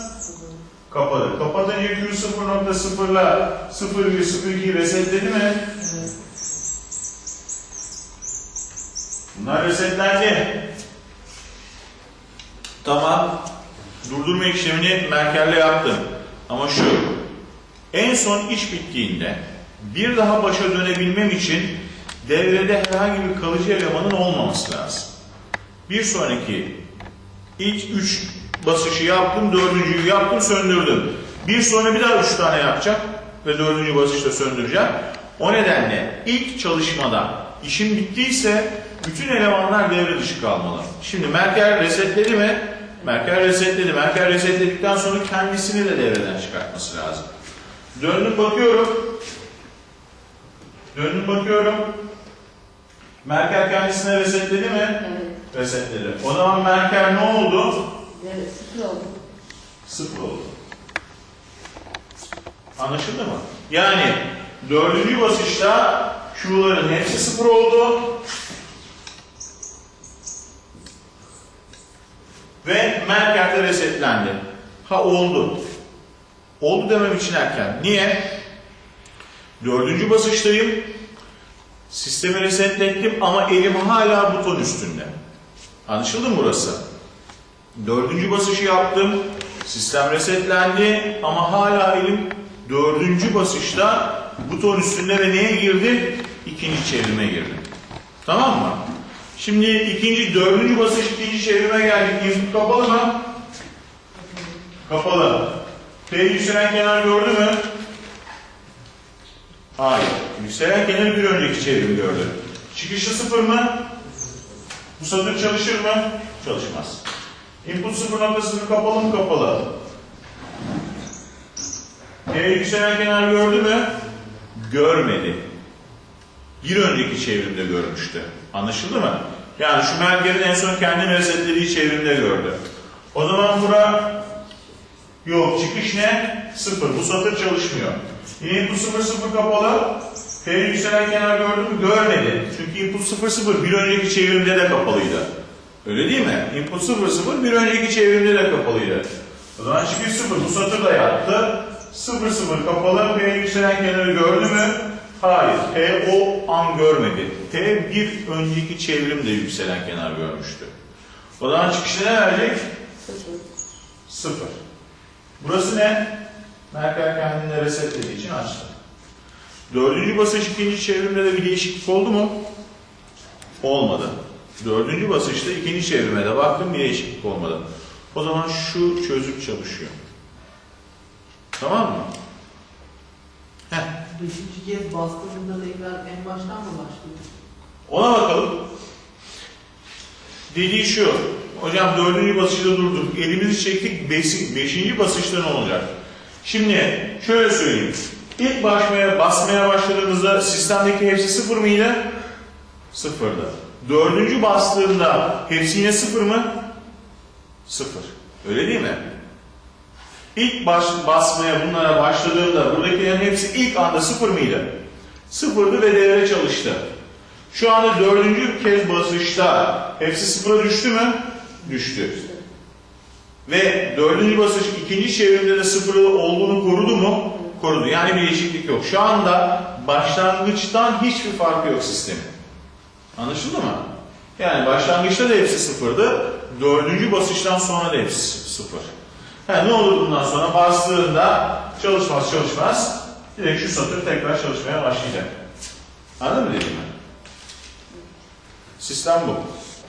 Kapadı. Kapatınca Q 0.0'la 0,02 resetledi mi? Bunlar resetlendi. Tamam. Durdurma işlemini Merkel'le yaptım. Ama şu, en son iş bittiğinde bir daha başa dönebilmem için devrede herhangi bir kalıcı elemanın olmaması lazım. Bir sonraki ilk üç basışı yaptım, dördüncüyü yaptım, söndürdüm. Bir sonra bir daha üç tane yapacak ve dördüncü basışta söndüreceğim. O nedenle ilk çalışmada işim bittiyse bütün elemanlar devre dışı kalmalı. Şimdi Merkel resetledi mi? Merkel resetledi. Merkel resetledikten sonra kendisini de devreden çıkartması lazım. Döndüm bakıyorum. Döndüm bakıyorum. Merkel kendisine resetledi mi? Evet. Resetledi. O zaman Merkel ne oldu? Evet. Sıfır oldu. Sıfır oldu. Anlaşıldı mı? Yani dördüncü basışta Q'ların hepsi sıfır oldu. Ve Merkel de resetlendi. Ha oldu. Oldu demem için erken. Niye? Dördüncü basıştayım. Sistemi resetlettim ama elim hala buton üstünde. Anlaşıldı mı burası? Dördüncü basışı yaptım. Sistem resetlendi ama hala elim dördüncü basışta buton üstünde ve neye girdim? İkinci çevrime girdim. Tamam mı? Şimdi ikinci, dördüncü basış ikinci çevrime geldik. Input kapalı mı? Kapalı. P yükselen kenar gördü mü? Hayır. Yükselen kenar bir önceki çevrim gördü. Çıkışı sıfır mı? Bu satır çalışır mı? Çalışmaz. Input 0.0 kapalı mı kapalı? P yükselen kenar gördü mü? Görmedi. Bir önceki çevrimde görmüştü. Anlaşıldı mı? Yani şu Merkel'in en son kendini resetlediği çevrimde gördü. O zaman bura yok. Çıkış ne? Sıfır. Bu satır çalışmıyor. Yine input 0 0 kapalı. P yükselen kenar gördü mü? Görmedi. Çünkü input 0 0 bir önceki çevrimde de kapalıydı. Öyle değil mi? Input 0 0 bir önceki çevrimde de kapalıydı. O zaman çıkış 0. Bu satır da yattı. 0 0 kapalı. P yükselen kenarı gördü mü? Hayır. P o an görmedi. P bir önceki çevrimde yükselen kenar görmüştü. O zaman çıkışta ne verecek? Sıfır. 0. Burası ne? Merkel kendini resetlediği için açtı. Dördüncü basış ikinci çevrimde de bir değişiklik oldu mu? Olmadı. Dördüncü basışta ikinci çevrime de baktım bir değişiklik olmadı. O zaman şu çözüm çalışıyor. Tamam mı? Heh. Beşinci kez bastığında tekrar en baştan mı başlıyor? Ona bakalım. Dediği şu. Hocam dördüncü basışta durduk. Elimizi çektik. Beşi, beşinci basışta ne olacak? Şimdi şöyle söyleyeyim. İlk basmaya, basmaya başladığımızda sistemdeki hepsi sıfır mıydı? Sıfırdı. Dördüncü bastığımda hepsi yine sıfır mı? Sıfır. Öyle değil mi? İlk baş, basmaya bunlara başladığımda buradakilerin hepsi ilk anda sıfır mıydı? Sıfırdı ve devre çalıştı. Şu anda dördüncü kez basışta hepsi sıfıra düştü mü? Düştü. Ve dördüncü basış ikinci çevirimde de sıfırı olduğunu korudu mu? Korudu. Yani bir değişiklik yok. Şu anda başlangıçtan hiçbir farkı yok sistemin. Anlaşıldı mı? Yani başlangıçta da hepsi sıfırdı. Dördüncü basıştan sonra da hepsi sıfır. Ha, ne olur bundan sonra bastığında çalışmaz çalışmaz direkt şu satır tekrar çalışmaya başlayacak. Anladın mı dediğimi? Sistem bu.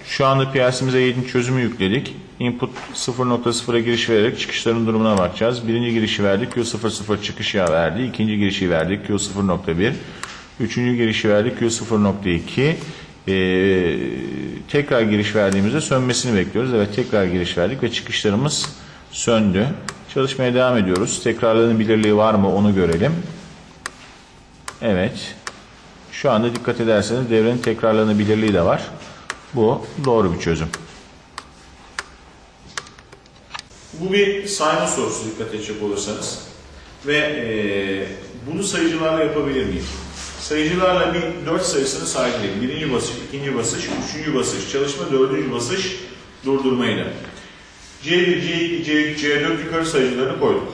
Şu anda PLC'mize 7. çözümü yükledik. Input 0.0'a giriş vererek çıkışların durumuna bakacağız. Birinci girişi verdik. Q00 çıkış yağı verdi. İkinci girişi verdik. Q0.1. Üçüncü girişi verdik. Q0.2. Ee, tekrar giriş verdiğimizde sönmesini bekliyoruz. Evet tekrar giriş verdik ve çıkışlarımız söndü. Çalışmaya devam ediyoruz. Tekrarlanabilirliği var mı onu görelim. Evet. Şu anda dikkat ederseniz devrenin tekrarlanabilirliği de var. Bu doğru bir çözüm. Bu bir sayma sorusu dikkat edecek olursanız. Ve eee, bunu sayıcılarla yapabilir miyim? Sayıcılarla bir 4 sayısını saydım. Birinci basış, ikinci basış, üçüncü basış, çalışma, dördüncü basış durdurmayla. C1, C2, C3, C4 yukarı sayıcılarını koyduk.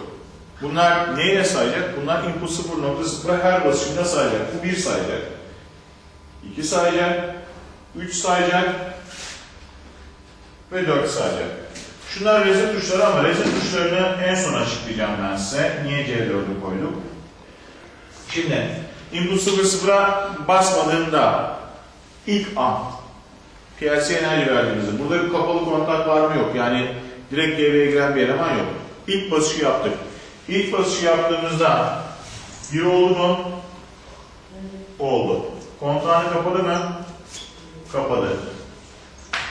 Bunlar neye sayacak? Bunlar input 0.0'a her basışında sayacak. Bu 1 sayacak. 2 sayacak. 3 sayacak. Ve 4 sayacak. Şunlar reset tuşları ama reset tuşlarını en son açıklayacağım ben size. Niye C4'ü koyduk? Şimdi input 0.0'a basmadığımda ilk an PLC enerji verdiğimizde burada bir kapalı kontak var mı yok. Yani direkt devreye giren bir eleman yok. İlk basışı yaptık. İlk basışı yaptığımızda bir oldu mu? Oldu. Kontağını kapadı mı? Kapadı.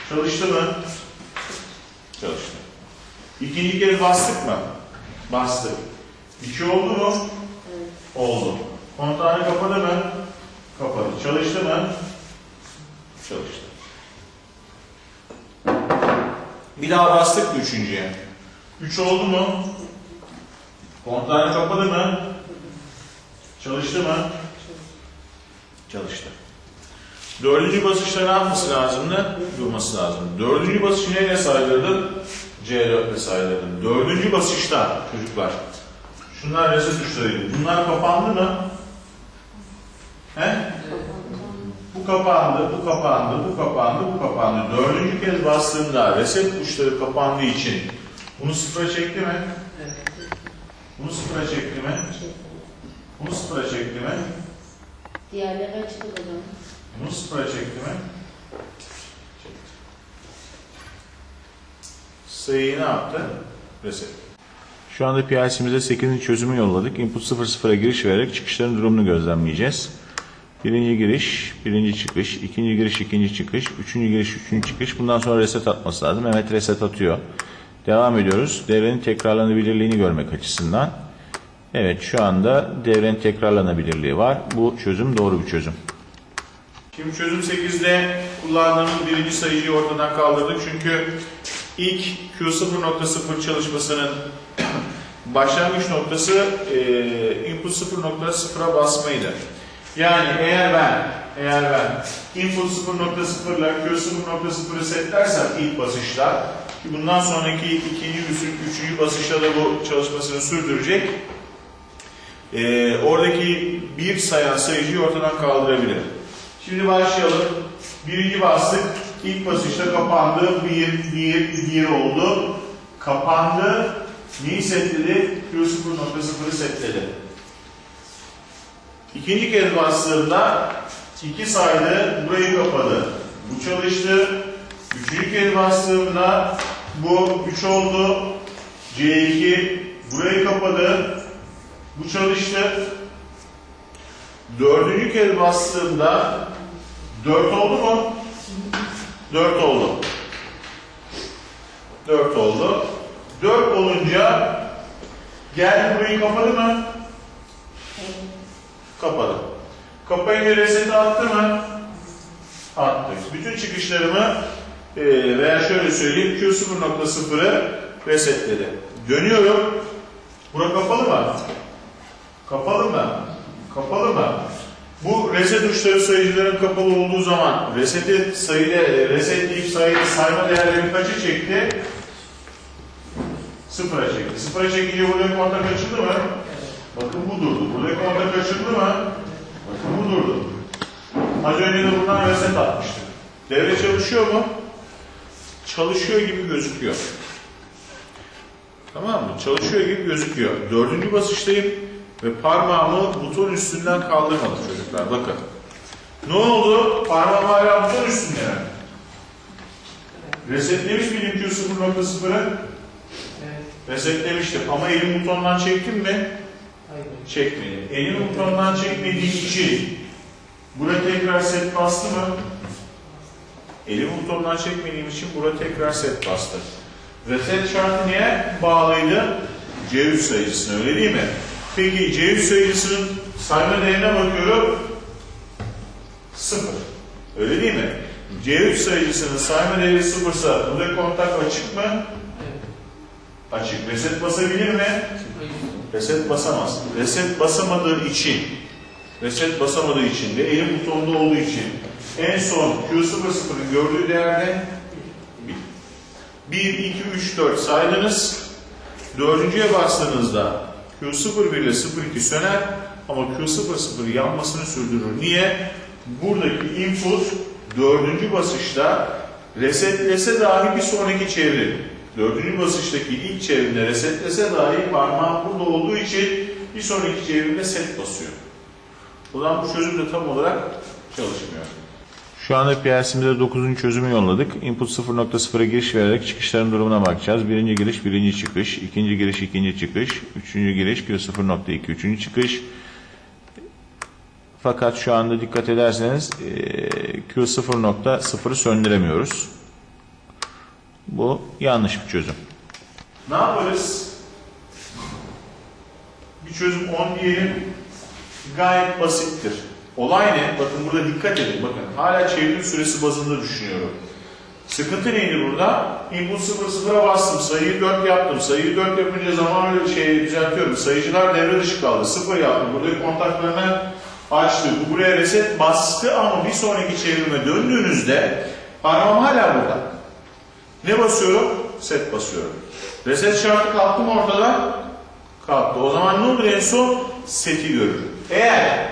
Çalıştı mı? Çalıştı. İkinci kere bastık mı? Bastık. İki oldu mu? Oldu. Kontağını kapadı mı? Kapadı. Çalıştı mı? Çalıştı. Bir daha bastık mı üçüncüye? Üç oldu mu? Kontağını kapadı mı? Çalıştı mı? Çalıştı. Dördüncü basışta ne yapması lazımdı? Durması lazım. Dördüncü basışı neyle saydırdım? C4 ile saydırdım. Dördüncü basışta çocuklar. Şunlar reset tuşlarıydı. Bunlar kapandı mı? He? Bu kapandı, bu kapandı, bu kapandı, bu kapandı. Dördüncü kez bastığımda reset tuşları kapandığı için bunu sıfıra çekti mi? Bunu sıfıra çekti mi? Bunu sıfıra çekti mi? Diğerleri o zaman. Bunu sıfıra çekti mi? Çekti. Sayıyı ne yaptı? Reset. Şu anda PLC'mize 8. çözümü yolladık. Input 00'a giriş vererek çıkışların durumunu gözlemleyeceğiz. Birinci giriş, birinci çıkış, ikinci giriş, ikinci çıkış, üçüncü giriş, üçüncü çıkış. Bundan sonra reset atması lazım. Evet reset atıyor. Devam ediyoruz. Devrenin tekrarlanabilirliğini görmek açısından. Evet şu anda devrenin tekrarlanabilirliği var. Bu çözüm doğru bir çözüm. Şimdi çözüm 8'de kullandığımız birinci sayıcıyı ortadan kaldırdık. Çünkü ilk Q0.0 çalışmasının başlangıç noktası e, input 0.0'a basmaydı. Yani eğer ben eğer ben input 0.0 ile Q0.0'ı setlersem ilk basışta ki bundan sonraki ikinci, üçüncü basışta da bu çalışmasını sürdürecek. e, oradaki bir sayan sayıcıyı ortadan kaldırabilir. Şimdi başlayalım. Birinci bastık. İlk basışta kapandı. Bir, bir, bir oldu. Kapandı. Neyi setledi? Q0.0'ı setledi. İkinci kez bastığımda iki saydı. Burayı kapadı. Bu çalıştı. Üçüncü kez bastığımda bu 3 oldu. C2 burayı kapadı. Bu çalıştı. Dördüncü kez bastığımda 4 oldu mu? 4 oldu. 4 oldu. 4 olunca geldi burayı kapadı mı? Kapadı. Kapayınca reset attı mı? attık. Bütün çıkışlarımı e, veya şöyle söyleyeyim Q0.0'ı resetledi. Dönüyorum. Bura kapalı mı? Kapalı mı? Kapalı mı? Bu reset uçları sayıcıların kapalı olduğu zaman reseti sayıda resetleyip sayı, sayma değerleri kaçı çekti? Sıfıra çekti. Sıfıra çekince buradaki kontak açıldı mı? Bakın bu durdu. Buradaki kontak açıldı mı? Bakın bu durdu. Az önce de buradan reset atmıştık. Devre çalışıyor mu? Çalışıyor gibi gözüküyor. Tamam mı? Çalışıyor gibi gözüküyor. Dördüncü basıştayım ve parmağımı buton üstünden kaldırmadım çocuklar. Bakın. Ne oldu? Parmağım hala buton üstünde mi? Resetlemiş miydim Q0.0'ı? Evet. Resetlemiştim ama elim butondan çektim mi? Hayır. Çekmedim. Elimi butondan çekmediğim için bura tekrar set bastı mı? Elimi butondan çekmediğim için bura tekrar set bastı. Reset şartı neye bağlıydı? C3 sayıcısına öyle değil mi? Peki C3 sayıcısının sayma değerine bakıyorum. Sıfır. Öyle değil mi? C3 sayıcısının sayma değeri sıfırsa burada kontak açık mı? Evet. Açık. Reset basabilir mi? Hayır. Reset basamaz. Reset basamadığı için, reset basamadığı için ve elim butonda olduğu için en son Q00'ın gördüğü değerde 1, 2, 3, 4 saydınız. Dördüncüye bastığınızda Q01 ile 02 söner ama Q00 yanmasını sürdürür. Niye? Buradaki input dördüncü basışta resetlese dahi bir sonraki çevrim. Dördüncü basıştaki ilk çevrimde resetlese dahi parmağım burada olduğu için bir sonraki çevrimde set basıyor. O zaman bu çözüm de tam olarak çalışmıyor. Şu anda PLC'mize 9. çözümü yolladık. Input 0.0'a giriş vererek çıkışların durumuna bakacağız. Birinci giriş, birinci çıkış. ikinci giriş, ikinci çıkış. Üçüncü giriş, Q0.2, üçüncü çıkış. Fakat şu anda dikkat ederseniz eee, Q0.0'ı söndüremiyoruz. Bu yanlış bir çözüm. Ne yaparız? Bir çözüm 10 diyelim. Gayet basittir. Olay ne? Bakın burada dikkat edin. Bakın hala çevrim süresi bazında düşünüyorum. Sıkıntı neydi burada? Input 0-0'a bastım. Sayıyı 4 yaptım. Sayıyı 4 yapınca zaman öyle şey düzeltiyorum. Sayıcılar devre dışı kaldı. 0 yaptım. Buradaki kontaklarını açtı. Bu buraya reset bastı ama bir sonraki çevrime döndüğünüzde parmağım hala burada. Ne basıyorum? Set basıyorum. Reset şartı kalktı mı ortada? Kalktı. O zaman ne olur en son? Seti görürüm. Eğer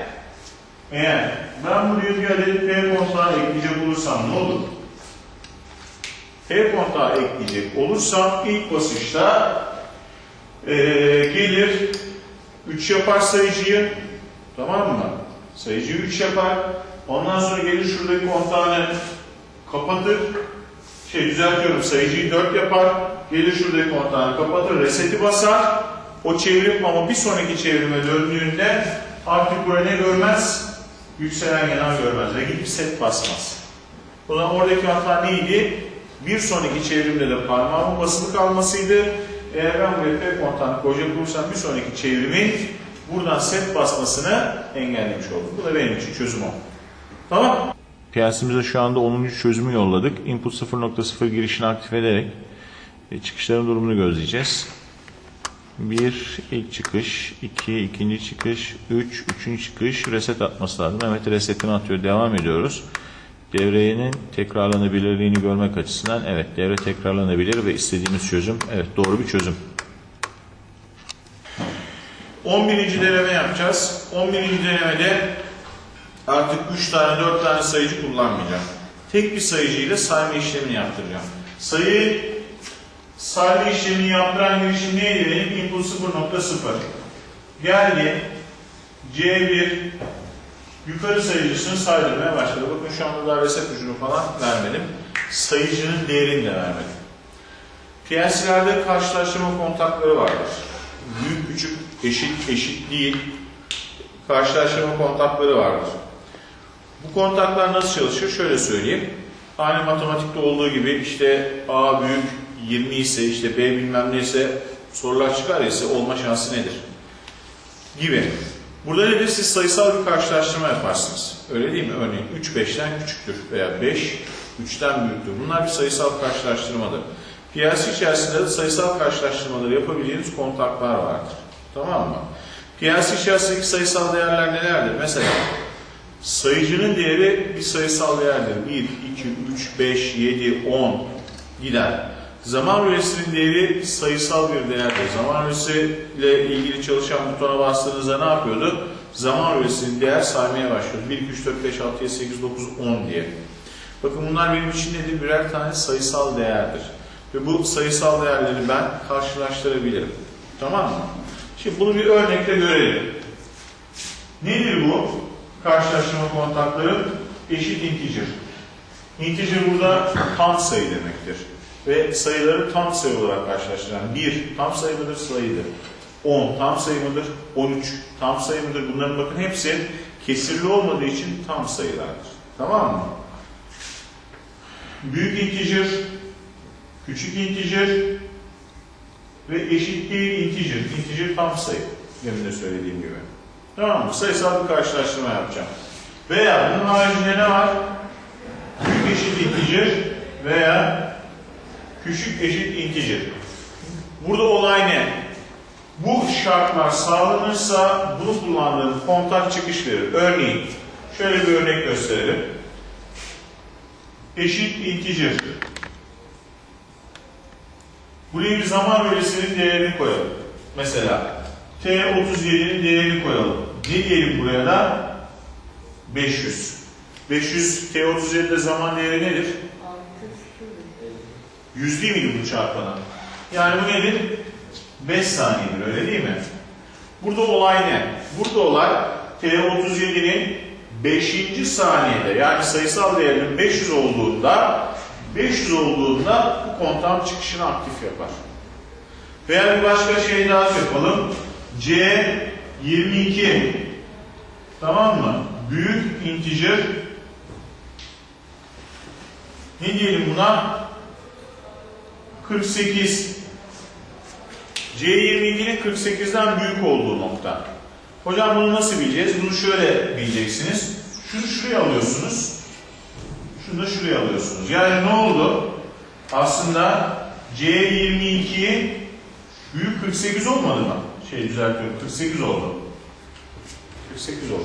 eğer ben buraya bir adet P kontağı ekleyecek olursam ne olur? P kontağı ekleyecek olursam ilk basışta eee, gelir 3 yapar sayıcıyı tamam mı? Sayıcıyı 3 yapar. Ondan sonra gelir şuradaki kontağını kapatır. Şey düzeltiyorum sayıcıyı 4 yapar. Gelir şuradaki kontağını kapatır. Reseti basar. O çevrim ama bir sonraki çevrime döndüğünde artık buraya ne görmez? Yükselen yanar görmez ve gidip set basmaz. O zaman oradaki hata neydi? Bir sonraki çevrimde de parmağımın basılı kalmasıydı. Eğer ben buraya P kontağını koyacak olursam bir sonraki çevrimin buradan set basmasını engellemiş oldum. Bu da benim için çözüm oldu. Tamam. PLC'mize şu anda 10. çözümü yolladık. Input 0.0 girişini aktif ederek e, çıkışların durumunu gözleyeceğiz. 1 ilk çıkış, 2 ikinci çıkış, 3 üçüncü çıkış reset atması lazım. Evet resetini atıyor. Devam ediyoruz. Devrenin tekrarlanabilirliğini görmek açısından evet devre tekrarlanabilir ve istediğimiz çözüm evet doğru bir çözüm. 11. deneme yapacağız. 11. denemede artık 3 tane 4 tane sayıcı kullanmayacağım. Tek bir sayıcıyla sayma işlemini yaptıracağım. Sayı sayma işlemini yaptıran girişim neydi benim? Input 0.0. Geldi. C1 yukarı sayıcısını saydırmaya başladı. Bakın şu anda daha reset ucunu falan vermedim. Sayıcının değerini de vermedim. PLC'lerde karşılaştırma kontakları vardır. Büyük küçük eşit eşit değil karşılaştırma kontakları vardır. Bu kontaklar nasıl çalışır? Şöyle söyleyeyim. Aynı matematikte olduğu gibi işte A büyük 20 ise işte B bilmem ne ise sorular çıkar ise olma şansı nedir? Gibi. Burada nedir? Siz sayısal bir karşılaştırma yaparsınız. Öyle değil mi? Örneğin 3 5'ten küçüktür veya 5 3'ten büyüktür. Bunlar bir sayısal karşılaştırmadır. PLC içerisinde de sayısal karşılaştırmaları yapabileceğiniz kontaklar vardır. Tamam mı? PLC içerisindeki sayısal değerler nelerdir? Mesela sayıcının değeri bir sayısal değerdir. 1, 2, 3, 5, 7, 10 gider. Zaman üresinin değeri sayısal bir değerdir. Zaman üresiyle ilgili çalışan butona bastığınızda ne yapıyordu? Zaman üresinin değer saymaya başlıyordu. 1, 2, 3, 4, 5, 6, 7, 8, 9, 10 diye. Bakın bunlar benim için nedir? Birer tane sayısal değerdir. Ve bu sayısal değerleri ben karşılaştırabilirim. Tamam mı? Şimdi bunu bir örnekle görelim. Nedir bu? Karşılaştırma kontakları eşit integer. Integer burada tam sayı demektir. Ve sayıları tam sayı olarak karşılaştıran 1 tam sayı mıdır sayıdır. 10 tam sayı mıdır? 13 tam sayı mıdır? Bunların bakın hepsi kesirli olmadığı için tam sayılardır. Tamam mı? Büyük integer, küçük integer ve eşit değil integer. Integer tam sayı. Demin de söylediğim gibi. Tamam mı? Sayısal bir karşılaştırma yapacağım. Veya bunun haricinde ne var? Büyük eşit integer veya küçük eşit integer. Burada olay ne? Bu şartlar sağlanırsa bunu kullandığım kontak çıkış verir. Örneğin şöyle bir örnek gösterelim. Eşit integer. Buraya bir zaman bölgesinin değerini koyalım. Mesela T37'nin değerini koyalım. Ne diyelim buraya da? 500. 500 T37'de zaman değeri nedir? 100 değil miydi bu çarpana? Yani bu nedir? 5 saniyedir öyle değil mi? Burada olay ne? Burada olay T37'nin 5. saniyede yani sayısal değerinin 500 olduğunda 500 olduğunda bu kontağın çıkışını aktif yapar. Veya bir başka şey daha yapalım. C22 tamam mı? Büyük integer ne diyelim buna? 48 C22'nin 48'den büyük olduğu nokta. Hocam bunu nasıl bileceğiz? Bunu şöyle bileceksiniz. Şunu şuraya alıyorsunuz. Şunu da şuraya alıyorsunuz. Yani ne oldu? Aslında C22 büyük 48 olmadı mı? Şey düzeltiyorum. 48 oldu. 48 oldu.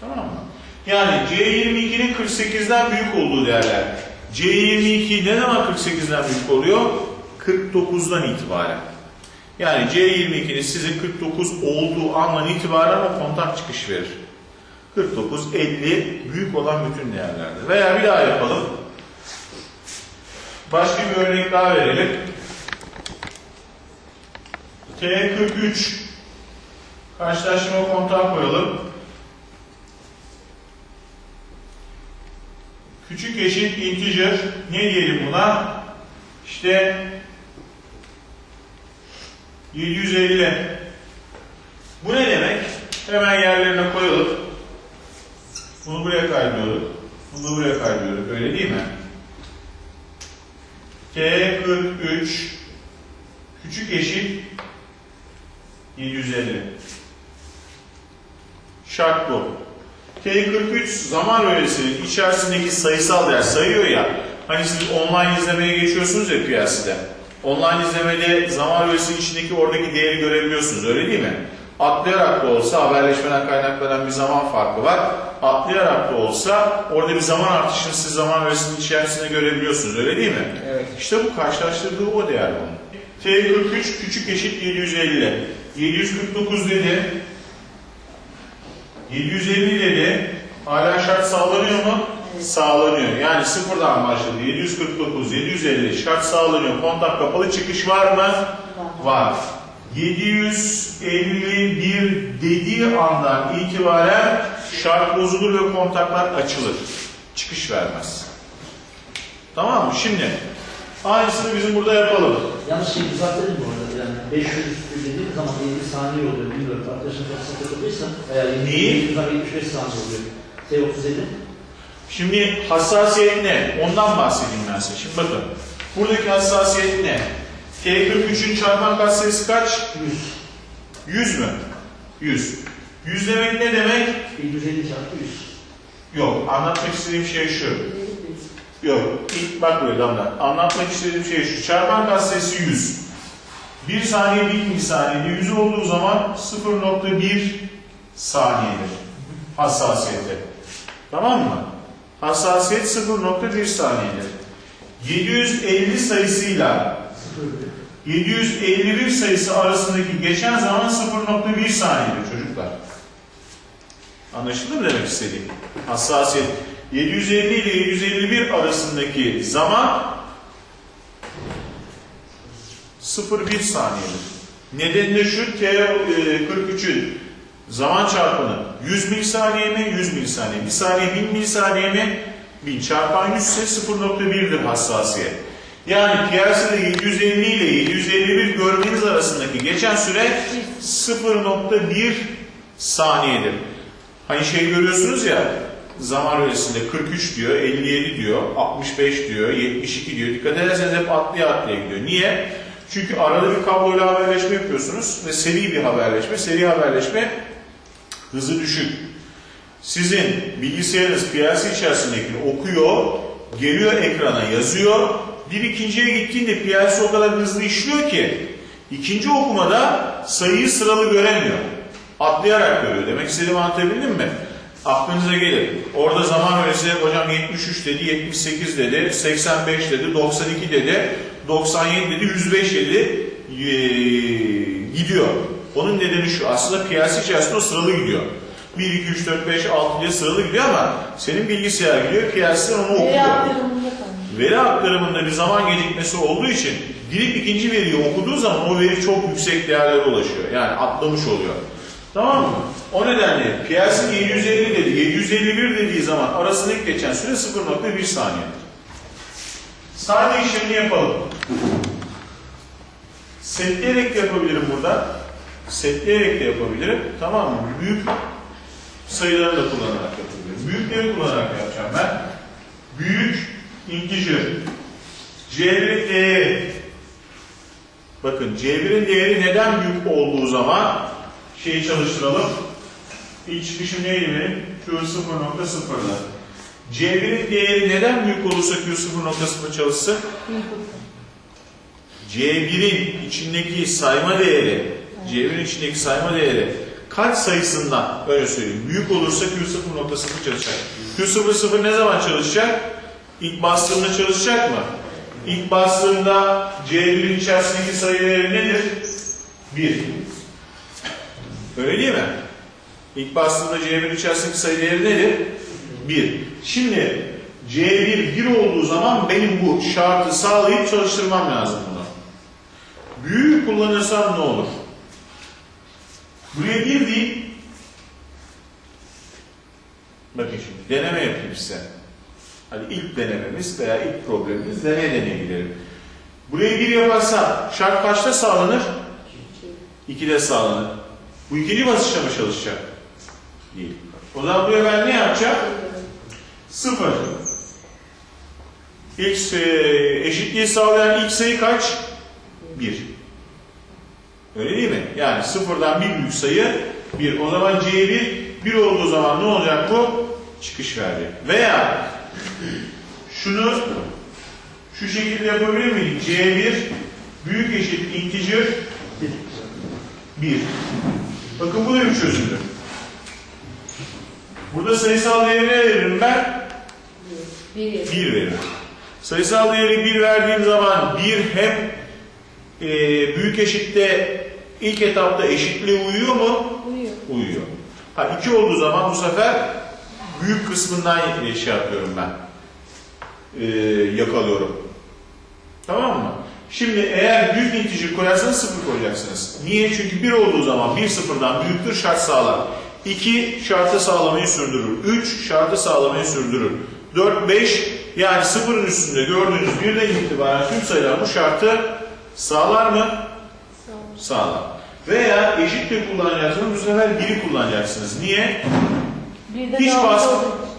Tamam mı? Yani C22'nin 48'den büyük olduğu değerler. C22 ne zaman 48'den büyük oluyor? 49'dan itibaren. Yani C22'nin sizin 49 olduğu andan itibaren o kontak çıkış verir. 49, 50 büyük olan bütün değerlerdir. Veya bir daha yapalım. Başka bir örnek daha verelim. T43 karşılaştırma kontağı koyalım. Küçük eşit integer ne diyelim buna? İşte 750. Bu ne demek? Hemen yerlerine koyalım. Bunu buraya kaydırıyorduk. Bunu buraya kaydırıyorduk. Öyle değil mi? T43 küçük eşit 750. Şart bu. T43 zaman öğesinin içerisindeki sayısal değer sayıyor ya. Hani siz online izlemeye geçiyorsunuz ya piyasada. Online izlemede zaman öğesinin içindeki oradaki değeri görebiliyorsunuz öyle değil mi? Atlayarak da olsa haberleşmeden kaynaklanan bir zaman farkı var. Atlayarak da olsa orada bir zaman artışını siz zaman öğesinin içerisinde görebiliyorsunuz öyle değil mi? Evet. İşte bu karşılaştırdığı o değer bunun. T43 küçük eşit 750. 749 dedi. 750 dedi. Hala şart sağlanıyor mu? Sağlanıyor. Yani sıfırdan başladı. 749, 750 şart sağlanıyor. Kontak kapalı çıkış var mı? Var. 751 dediği andan itibaren şart bozulur ve kontaklar açılır. Çıkış vermez. Tamam mı? Şimdi aynısını bizim burada yapalım. Yanlış şey düzeltelim bu arada yani 500 dediğim zaman 50 saniye oluyor bilmiyorum arkadaşın kafasına takıldıysa veya 50 Neyi? 75 saniye oluyor. T37 Şimdi hassasiyet ne? Ondan bahsedeyim ben size. Şimdi bakın. Buradaki hassasiyet ne? T43'ün çarpan katsayısı kaç? 100. 100 mü? 100. 100 demek ne demek? 750 çarpı 100. Yok, anlatmak istediğim şey şu. Yok, ilk bak buraya Damla. Anlatmak istediğim şey şu. Çarpan katsayısı 100. 1 saniye 1 milisaniyede 100 olduğu zaman 0.1 saniyedir. Hassasiyette. Tamam mı? Hassasiyet 0.1 saniyedir. 750 sayısıyla 751 sayısı arasındaki geçen zaman 0.1 saniyedir çocuklar. Anlaşıldı mı demek istediğim? Hassasiyet 750 ile 751 arasındaki zaman 0,1 saniyedir. Nedeni de şu T43'ün zaman çarpanı 100 milisaniye mi? 100 milisaniye. Bir saniye 1000 milisaniye mi? 1000 çarpan 100 ise 0.1'dir hassasiyet. Yani piyasada 750 ile 751 görmeniz arasındaki geçen süre 0.1 saniyedir. Hani şey görüyorsunuz ya zaman öresinde 43 diyor, 57 diyor, 65 diyor, 72 diyor. Dikkat ederseniz hep atlaya atlaya gidiyor. Niye? Çünkü arada bir kabloyla haberleşme yapıyorsunuz ve seri bir haberleşme. Seri haberleşme hızı düşük. Sizin bilgisayarınız PLC içerisindekini okuyor, geliyor ekrana yazıyor. Bir ikinciye gittiğinde PLC o kadar hızlı işliyor ki ikinci okumada sayıyı sıralı göremiyor. Atlayarak görüyor. Demek istediğimi anlatabildim mi? Aklınıza gelir. Orada zaman öylesi hocam 73 dedi, 78 dedi, 85 dedi, 92 dedi, 97 dedi, 105 dedi ee, gidiyor. Onun nedeni şu aslında PLC içerisinde o sıralı gidiyor. 1, 2, 3, 4, 5, 6 diye sıralı gidiyor ama senin bilgisayar gidiyor, PLC'den onu okuyor. Veri aktarımında. Veri aktarımında bir zaman gecikmesi olduğu için girip ikinci veriyi okuduğu zaman o veri çok yüksek değerlere ulaşıyor. Yani atlamış oluyor. Tamam mı? O nedenle PLC 750 dedi, 751 dediği zaman arasındaki geçen süre 0.1 saniyedir. Saniye işlemini yapalım. Setleyerek de yapabilirim burada. Setleyerek de yapabilirim. Tamam mı? Büyük sayıları da kullanarak yapabilirim. Büyükleri kullanarak yapacağım ben. Büyük integer. C1'in değeri. Bakın C1'in değeri neden büyük olduğu zaman şeyi çalıştıralım. İlk çıkışım neydi benim? Q 0.0'da. C1'in değeri neden büyük olursa Q 0.0 çalışsın? C1'in içindeki sayma değeri, C1'in içindeki sayma değeri kaç sayısından öyle söyleyeyim. Büyük olursa Q 0.0 çalışacak. Q 0.0 ne zaman çalışacak? İlk bastığımda çalışacak mı? İlk bastığımda C1'in içerisindeki sayı değeri nedir? 1. Öyle değil mi? İlk bastığımda C1'in içerisindeki sayı değeri nedir? 1. Şimdi C1 1 olduğu zaman benim bu şartı sağlayıp çalıştırmam lazım bunu. Büyüğü kullanırsam ne olur? Buraya 1 deyip bakın şimdi deneme yapayım size. Hani ilk denememiz veya ilk problemimiz deneye deneye. Burayı 1 yaparsam şart kaçta sağlanır? 2'de sağlanır. Bu ikinci basışta mı çalışacak? Değil. O zaman buraya ben ne yapacağım? 0. X e, eşitliği sağlayan ilk sayı kaç? 1. Öyle değil mi? Yani sıfırdan bir büyük sayı 1. O zaman C1 1 olduğu zaman ne olacak bu? Çıkış verecek. Veya şunu şu şekilde yapabilir miyim? C1 büyük eşit integer 1. Bakın bu da bir çözümdür. Burada sayısal değeri ne veririm ben? Bir yıl. 1 veririm. Sayısal değeri 1 verdiğim zaman 1 hem e, büyük eşitte ilk etapta eşitliğe uyuyor mu? Uyuyor. Uyuyor. Ha 2 olduğu zaman bu sefer büyük kısmından şey yapıyorum ben. E, yakalıyorum. Tamam mı? Şimdi eğer büyük integer koyarsanız 0 koyacaksınız. Niye? Çünkü 1 olduğu zaman 1 sıfırdan büyüktür şart sağlar. 2 şartı sağlamayı sürdürür. 3 şartı sağlamayı sürdürür. 4, 5 yani sıfırın üstünde gördüğünüz birden itibaren tüm sayılar bu şartı sağlar mı? Sağ ol. Sağlar. Veya eşitlik kullanacaksınız bu sefer 1'i kullanacaksınız. Niye? Hiç bas.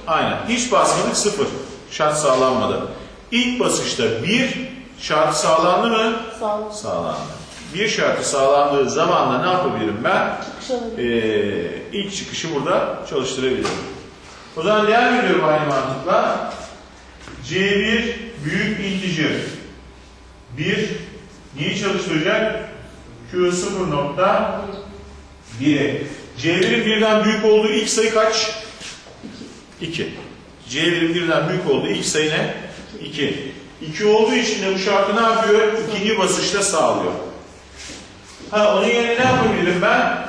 Aynen. Hiç basmadık sıfır. Şart sağlanmadı. İlk basışta 1 şart sağlandı mı? Sağ ol. Sağlandı. bir şartı sağlandığı zaman da ne yapabilirim ben? Ee, ilk çıkışı burada çalıştırabilirim. O zaman devam ediyorum aynı mantıkla. C1 büyük integer 1 neyi çalıştıracak? Q 0 nokta 1'e. C1'in birden büyük olduğu ilk sayı kaç? 2. C1'in birden büyük olduğu ilk sayı ne? 2. 2 olduğu için de bu şartı ne yapıyor? İkinci basışta sağlıyor. Ha onun yerine ne yapabilirim ben?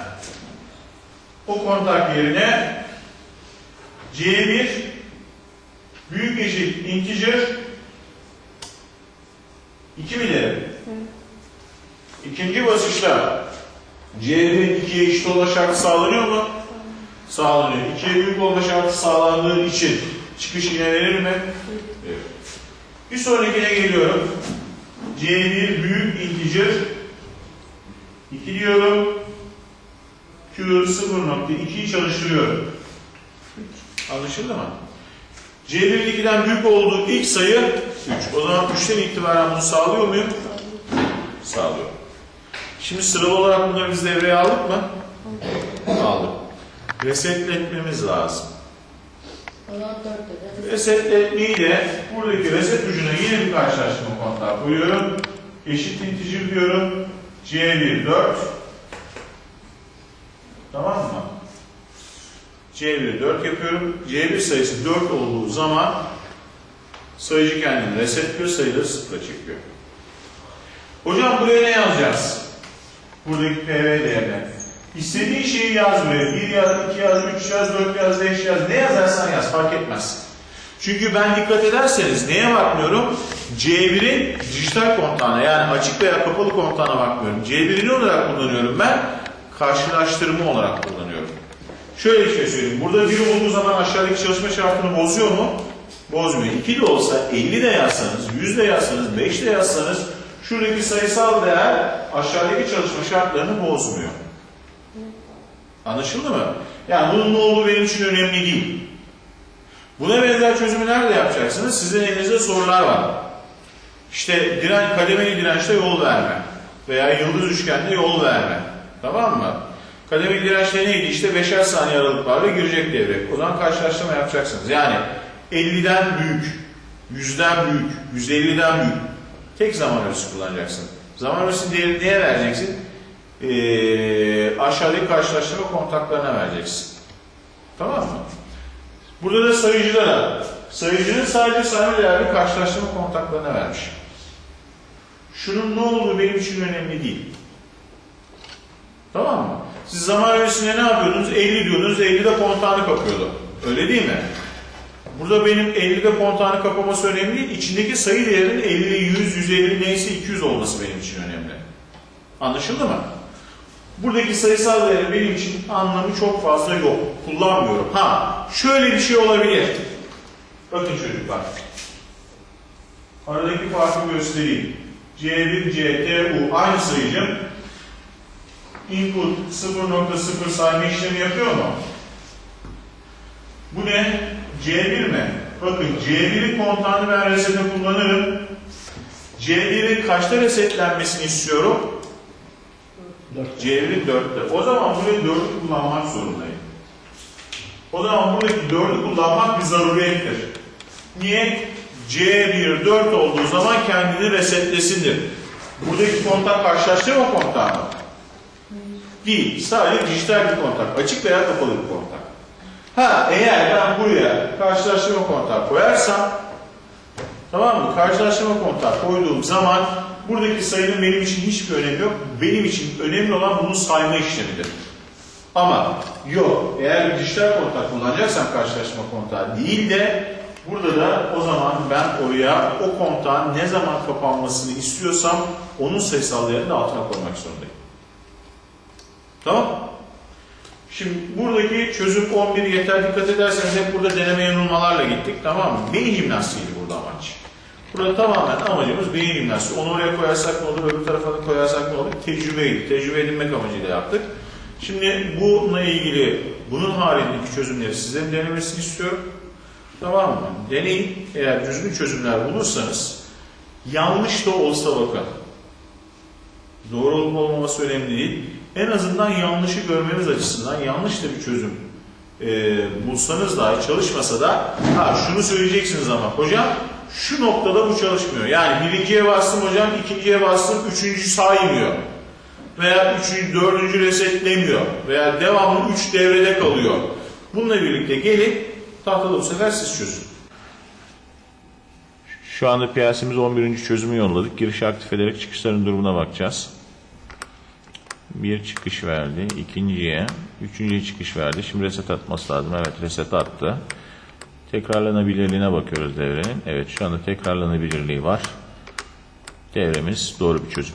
O kontak yerine C1 büyük eşit integer 2 mi derim? İkinci basışta C1'in 2'ye eşit olma şartı sağlanıyor mu? Sağlanıyor. 2'ye büyük olma şartı sağlandığı için çıkış yine verir mi? Evet. Bir sonrakine geliyorum. C1 büyük integer 2 diyorum. Q 0.2'yi çalıştırıyorum. Anlaşıldı mı? C1'in 2'den büyük olduğu ilk sayı 3. O zaman 3'ten itibaren bunu sağlıyor muyum? Sağlıyor. Şimdi sıralı olarak bunları biz devreye aldık mı? Aldık. Resetletmemiz lazım. O zaman 4 dedi. Resetletmeyi de buradaki reset ucuna yine bir karşılaştırma kontağı koyuyorum. Eşit integer diyorum. C1 4. Tamam mı? C1 4 yapıyorum. C1 sayısı 4 olduğu zaman sayıcı kendini resetliyor, sayıları sıfıra çekiyor. Hocam buraya ne yazacağız? Buradaki PV değerine. İstediğin şeyi yaz. 1 yaz, 2 yaz, 3 yaz, 4 yaz, 5 yaz. Ne yazarsan yaz fark etmez. Çünkü ben dikkat ederseniz neye bakmıyorum? C1'in dijital kontağına yani açık veya kapalı kontağına bakmıyorum. C1'i ne olarak kullanıyorum ben? Karşılaştırma olarak kullanıyorum. Şöyle bir şey söyleyeyim. Burada 1 olduğu zaman aşağıdaki çalışma şartını bozuyor mu? Bozmuyor. 2 de olsa 50 de yazsanız, 100 de yazsanız, 5 de yazsanız şuradaki sayısal değer aşağıdaki çalışma şartlarını bozmuyor. Anlaşıldı mı? Yani bunun ne olduğu benim için önemli değil. Buna benzer çözümü nerede yapacaksınız? Sizin elinizde sorular var. İşte diren, kademeli dirençte yol verme veya yıldız üçgende yol verme. Tamam mı? Kademeli dirençte neydi? İşte beşer saniye aralıklarla girecek devre. O zaman karşılaştırma yapacaksınız. Yani 50'den büyük, 100'den büyük, 150'den büyük. Tek zaman ölçüsü kullanacaksın. Zaman ölçüsünün değerini neye vereceksin? Ee, aşağıdaki karşılaştırma kontaklarına vereceksin. Tamam mı? Burada da sayıcılara, sayıcının sadece sayma değerli karşılaştırma kontaklarına vermiş. Şunun ne olduğu benim için önemli değil. Tamam mı? Siz zaman öncesinde ne yapıyordunuz? 50 diyordunuz, 50'de kontağını kapıyordu. Öyle değil mi? Burada benim 50'de kontağını kapaması önemli değil. İçindeki sayı değerinin 50, 100, 150 neyse 200 olması benim için önemli. Anlaşıldı mı? Buradaki sayısal değerin benim için anlamı çok fazla yok. Kullanmıyorum. Ha, şöyle bir şey olabilir. Bakın çocuklar. Aradaki farkı göstereyim. C1, C, T, U aynı sayıcım. Input 0.0 sayma işlemi yapıyor mu? Bu ne? C1 mi? Bakın C1'in kontağını ben resete kullanırım. C1'in kaçta resetlenmesini istiyorum? 4. C1'in 4'te. O zaman burayı 4'ü kullanmak zorundayım. O zaman buradaki 4'ü kullanmak bir zaruriyettir. Niye? C1 4 olduğu zaman kendini resetlesindir. Buradaki kontak karşılaştırma kontağı mı? Değil. Sadece dijital bir kontak. Açık veya kapalı bir kontak. Ha eğer ben buraya karşılaştırma kontağı koyarsam tamam mı? Karşılaştırma kontağı koyduğum zaman buradaki sayının benim için hiçbir önemi yok. Benim için önemli olan bunun sayma işlemidir. Ama yok eğer bir dijital kontak kullanacaksam karşılaştırma kontağı değil de burada da o zaman ben oraya o kontağın ne zaman kapanmasını istiyorsam onun sayısal değerini de altına koymak zorundayım. Tamam Şimdi buradaki çözüm 11 yeter dikkat ederseniz hep burada deneme yanılmalarla gittik tamam mı? Beyin jimnastiğiydi burada amaç. Burada tamamen amacımız beyin jimnastiği. Onu oraya koyarsak ne olur, öbür tarafa koyarsak ne olur? Tecrübeydi. Tecrübe edinmek amacıyla yaptık. Şimdi bununla ilgili bunun haricindeki çözümleri size denemesini istiyorum. Tamam mı? Deneyin. Eğer düzgün çözümler bulursanız yanlış da olsa bakın. Doğru olup olmaması önemli değil. En azından yanlışı görmeniz açısından yanlış da bir çözüm e, bulsanız dahi çalışmasa da ha şunu söyleyeceksiniz ama hocam şu noktada bu çalışmıyor. Yani birinciye bastım hocam, ikinciye bastım, üçüncü saymıyor. Veya üçüncü, dördüncü resetlemiyor. Veya devamlı üç devrede kalıyor. Bununla birlikte gelin tahtada bu sefer siz çözün. Şu anda piyasemiz 11. çözümü yolladık. Girişi aktif ederek çıkışların durumuna bakacağız. Bir çıkış verdi. ikinciye, üçüncüye çıkış verdi. Şimdi reset atması lazım. Evet reset attı. Tekrarlanabilirliğine bakıyoruz devrenin. Evet şu anda tekrarlanabilirliği var. Devremiz doğru bir çözüm.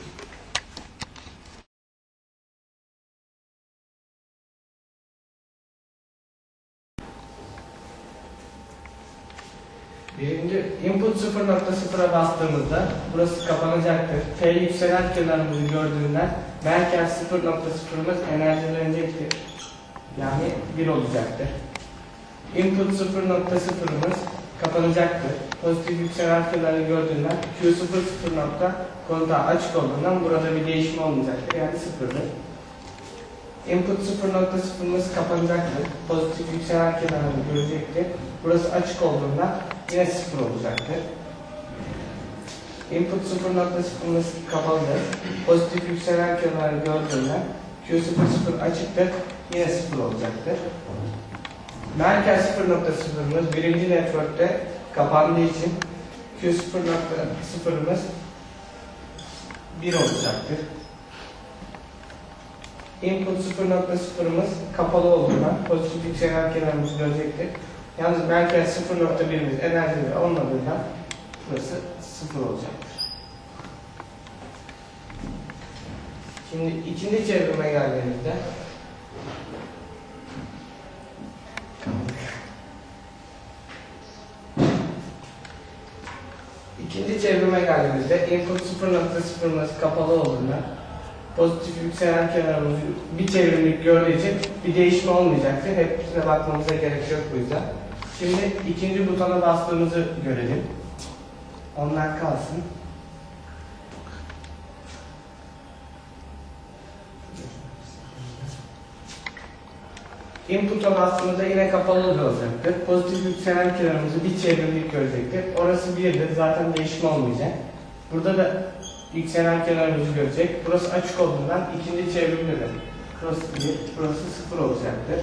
Birinci input 0.0'a bastığımızda burası kapanacaktır. F yükselen kenarımızı gördüğünden merkez 0.0'ımız enerjilenecektir. Yani 1 olacaktır. Input 0.0'ımız kapanacaktır. Pozitif yükselen kenarı gördüğünden Q00 nokta kontağı açık olduğundan burada bir değişim olmayacaktır. Yani sıfırdır. Input 0.0'ımız kapanacaktır. Pozitif yükselen kenarını görecektir. Burası açık olduğundan yine sıfır olacaktır. Input 0.0'ımız kapalıdır. Pozitif yükselen kenarı gördüğünden Q00 açıktır. Yine sıfır olacaktır. Merkez 0.0'ımız birinci network'te kapandığı için Q0.0'ımız 1 olacaktır. Input 0.0'ımız kapalı olduğundan pozitif yükselen kenarımız görecektir. Yalnız merkez 0.1'imiz enerjili olmadığından burası 0 olacaktır. Şimdi ikinci çevrime geldiğimizde İkinci çevrime geldiğimizde input 0.0'ımız kapalı olduğundan pozitif yükselen kenarımız bir çevrimlik gördüğü için bir değişme olmayacaktır. Hepsine bakmamıza gerek yok bu yüzden. Şimdi ikinci butona bastığımızı görelim. Onlar kalsın. Input'a bastığımızda yine kapalı olacaktır. Pozitif yükselen kenarımızı bir çevrimlik görecektir. Orası 1'dir. Zaten değişme olmayacak. Burada da yükselen kenarımızı görecek. Burası açık olduğundan ikinci çevrimde de burası 1, burası 0 olacaktır.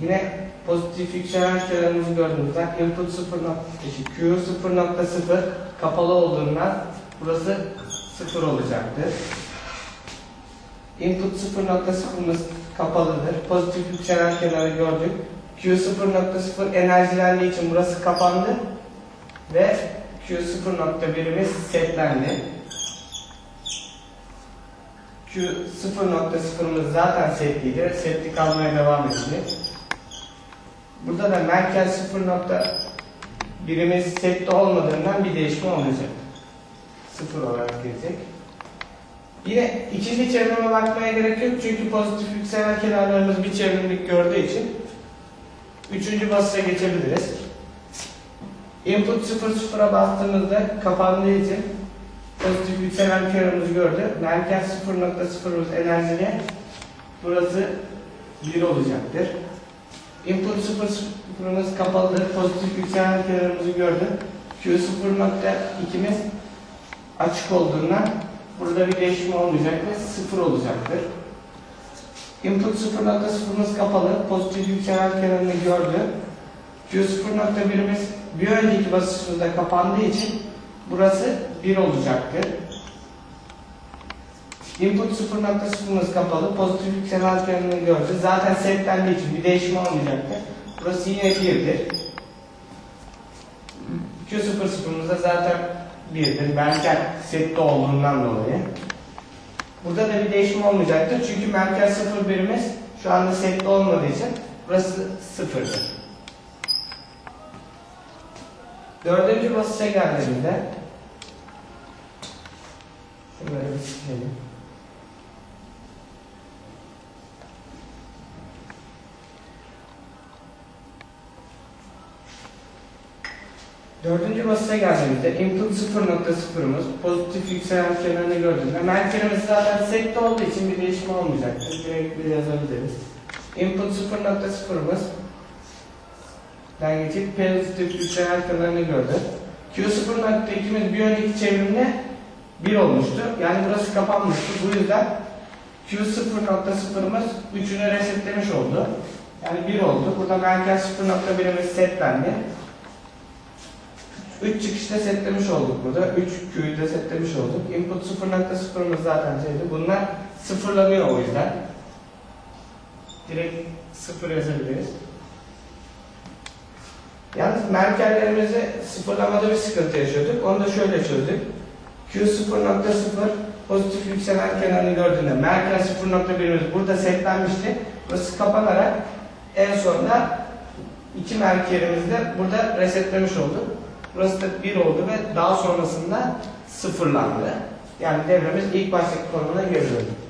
Yine pozitif yükselen kenarımızı gördüğümüzden input 0 eşit Q 0.0 kapalı olduğundan burası 0 olacaktır. Input 0.0'ımız kapalıdır. Pozitif yükselen kenarı gördük. Q 0.0 enerjilendiği için burası kapandı ve Q 0.1'imiz setlendi. Q 0.0'ımız zaten setliydi. Setli kalmaya devam edecek. Burada da merkez 0.1'imiz setli olmadığından bir değişme olmayacak. 0 olarak gelecek. Yine ikinci çevrime bakmaya gerek yok çünkü pozitif yükselen kenarlarımız bir çevrimlik gördüğü için üçüncü basışa geçebiliriz. Input 0.0'a bastığımızda kapandığı için pozitif yükselen kenarımızı gördü. Merkez 0.0'ımız enerjili. Burası 1 olacaktır. Input 0.0'ımız kapalıdır. Pozitif yükselen kenarımızı gördü. Q0.2'miz açık olduğundan burada bir değişim olmayacak ve 0 olacaktır. Input 0.0'ımız kapalı. Pozitif yükselen kenarını gördü. Q0.1'imiz bir önceki basışımızda kapandığı için burası 1 olacaktır. Input 0.0'ımız kapalı. Pozitif yükselen kenarını gördü. Zaten setlendiği için bir değişim olmayacaktır. Burası yine 1'dir. Q00'ımız da zaten 1'dir. Merkez sette olduğundan dolayı. Burada da bir değişim olmayacaktır. Çünkü merkez 0 birimiz şu anda sette olmadığı için burası 0'dır. Dördüncü basışa geldiğimde şunları bir silelim. Dördüncü basıya geldiğimizde input 0.0'ımız pozitif yükselen kenarını gördüğünde merkezimiz zaten sette olduğu için bir değişim olmayacaktır. Direkt bir yazabiliriz. Input 0.0'ımız den geçip pozitif yükselen kenarını gördü. Q0.2'miz bir önceki çevrimde 1 olmuştu. Yani burası kapanmıştı. Bu yüzden Q0.0'ımız 3'ünü resetlemiş oldu. Yani 1 oldu. Burada merkez 0.1'imiz setlendi. 3 çıkışta setlemiş olduk burada. 3 Q'yu da setlemiş olduk. Input 0.0'ımız zaten şeydi. Bunlar sıfırlanıyor o yüzden. Direkt sıfır yazabiliriz. Yalnız merkezlerimizi sıfırlamada bir sıkıntı yaşıyorduk. Onu da şöyle çözdük. Q 0.0 pozitif yükselen kenarını gördüğünde merkez 0.1'imiz burada setlenmişti. Burası kapanarak en sonunda iki merkezimizi de burada resetlemiş olduk. Burası da 1 oldu ve daha sonrasında sıfırlandı. Yani devremiz ilk baştaki konumuna geri döndü.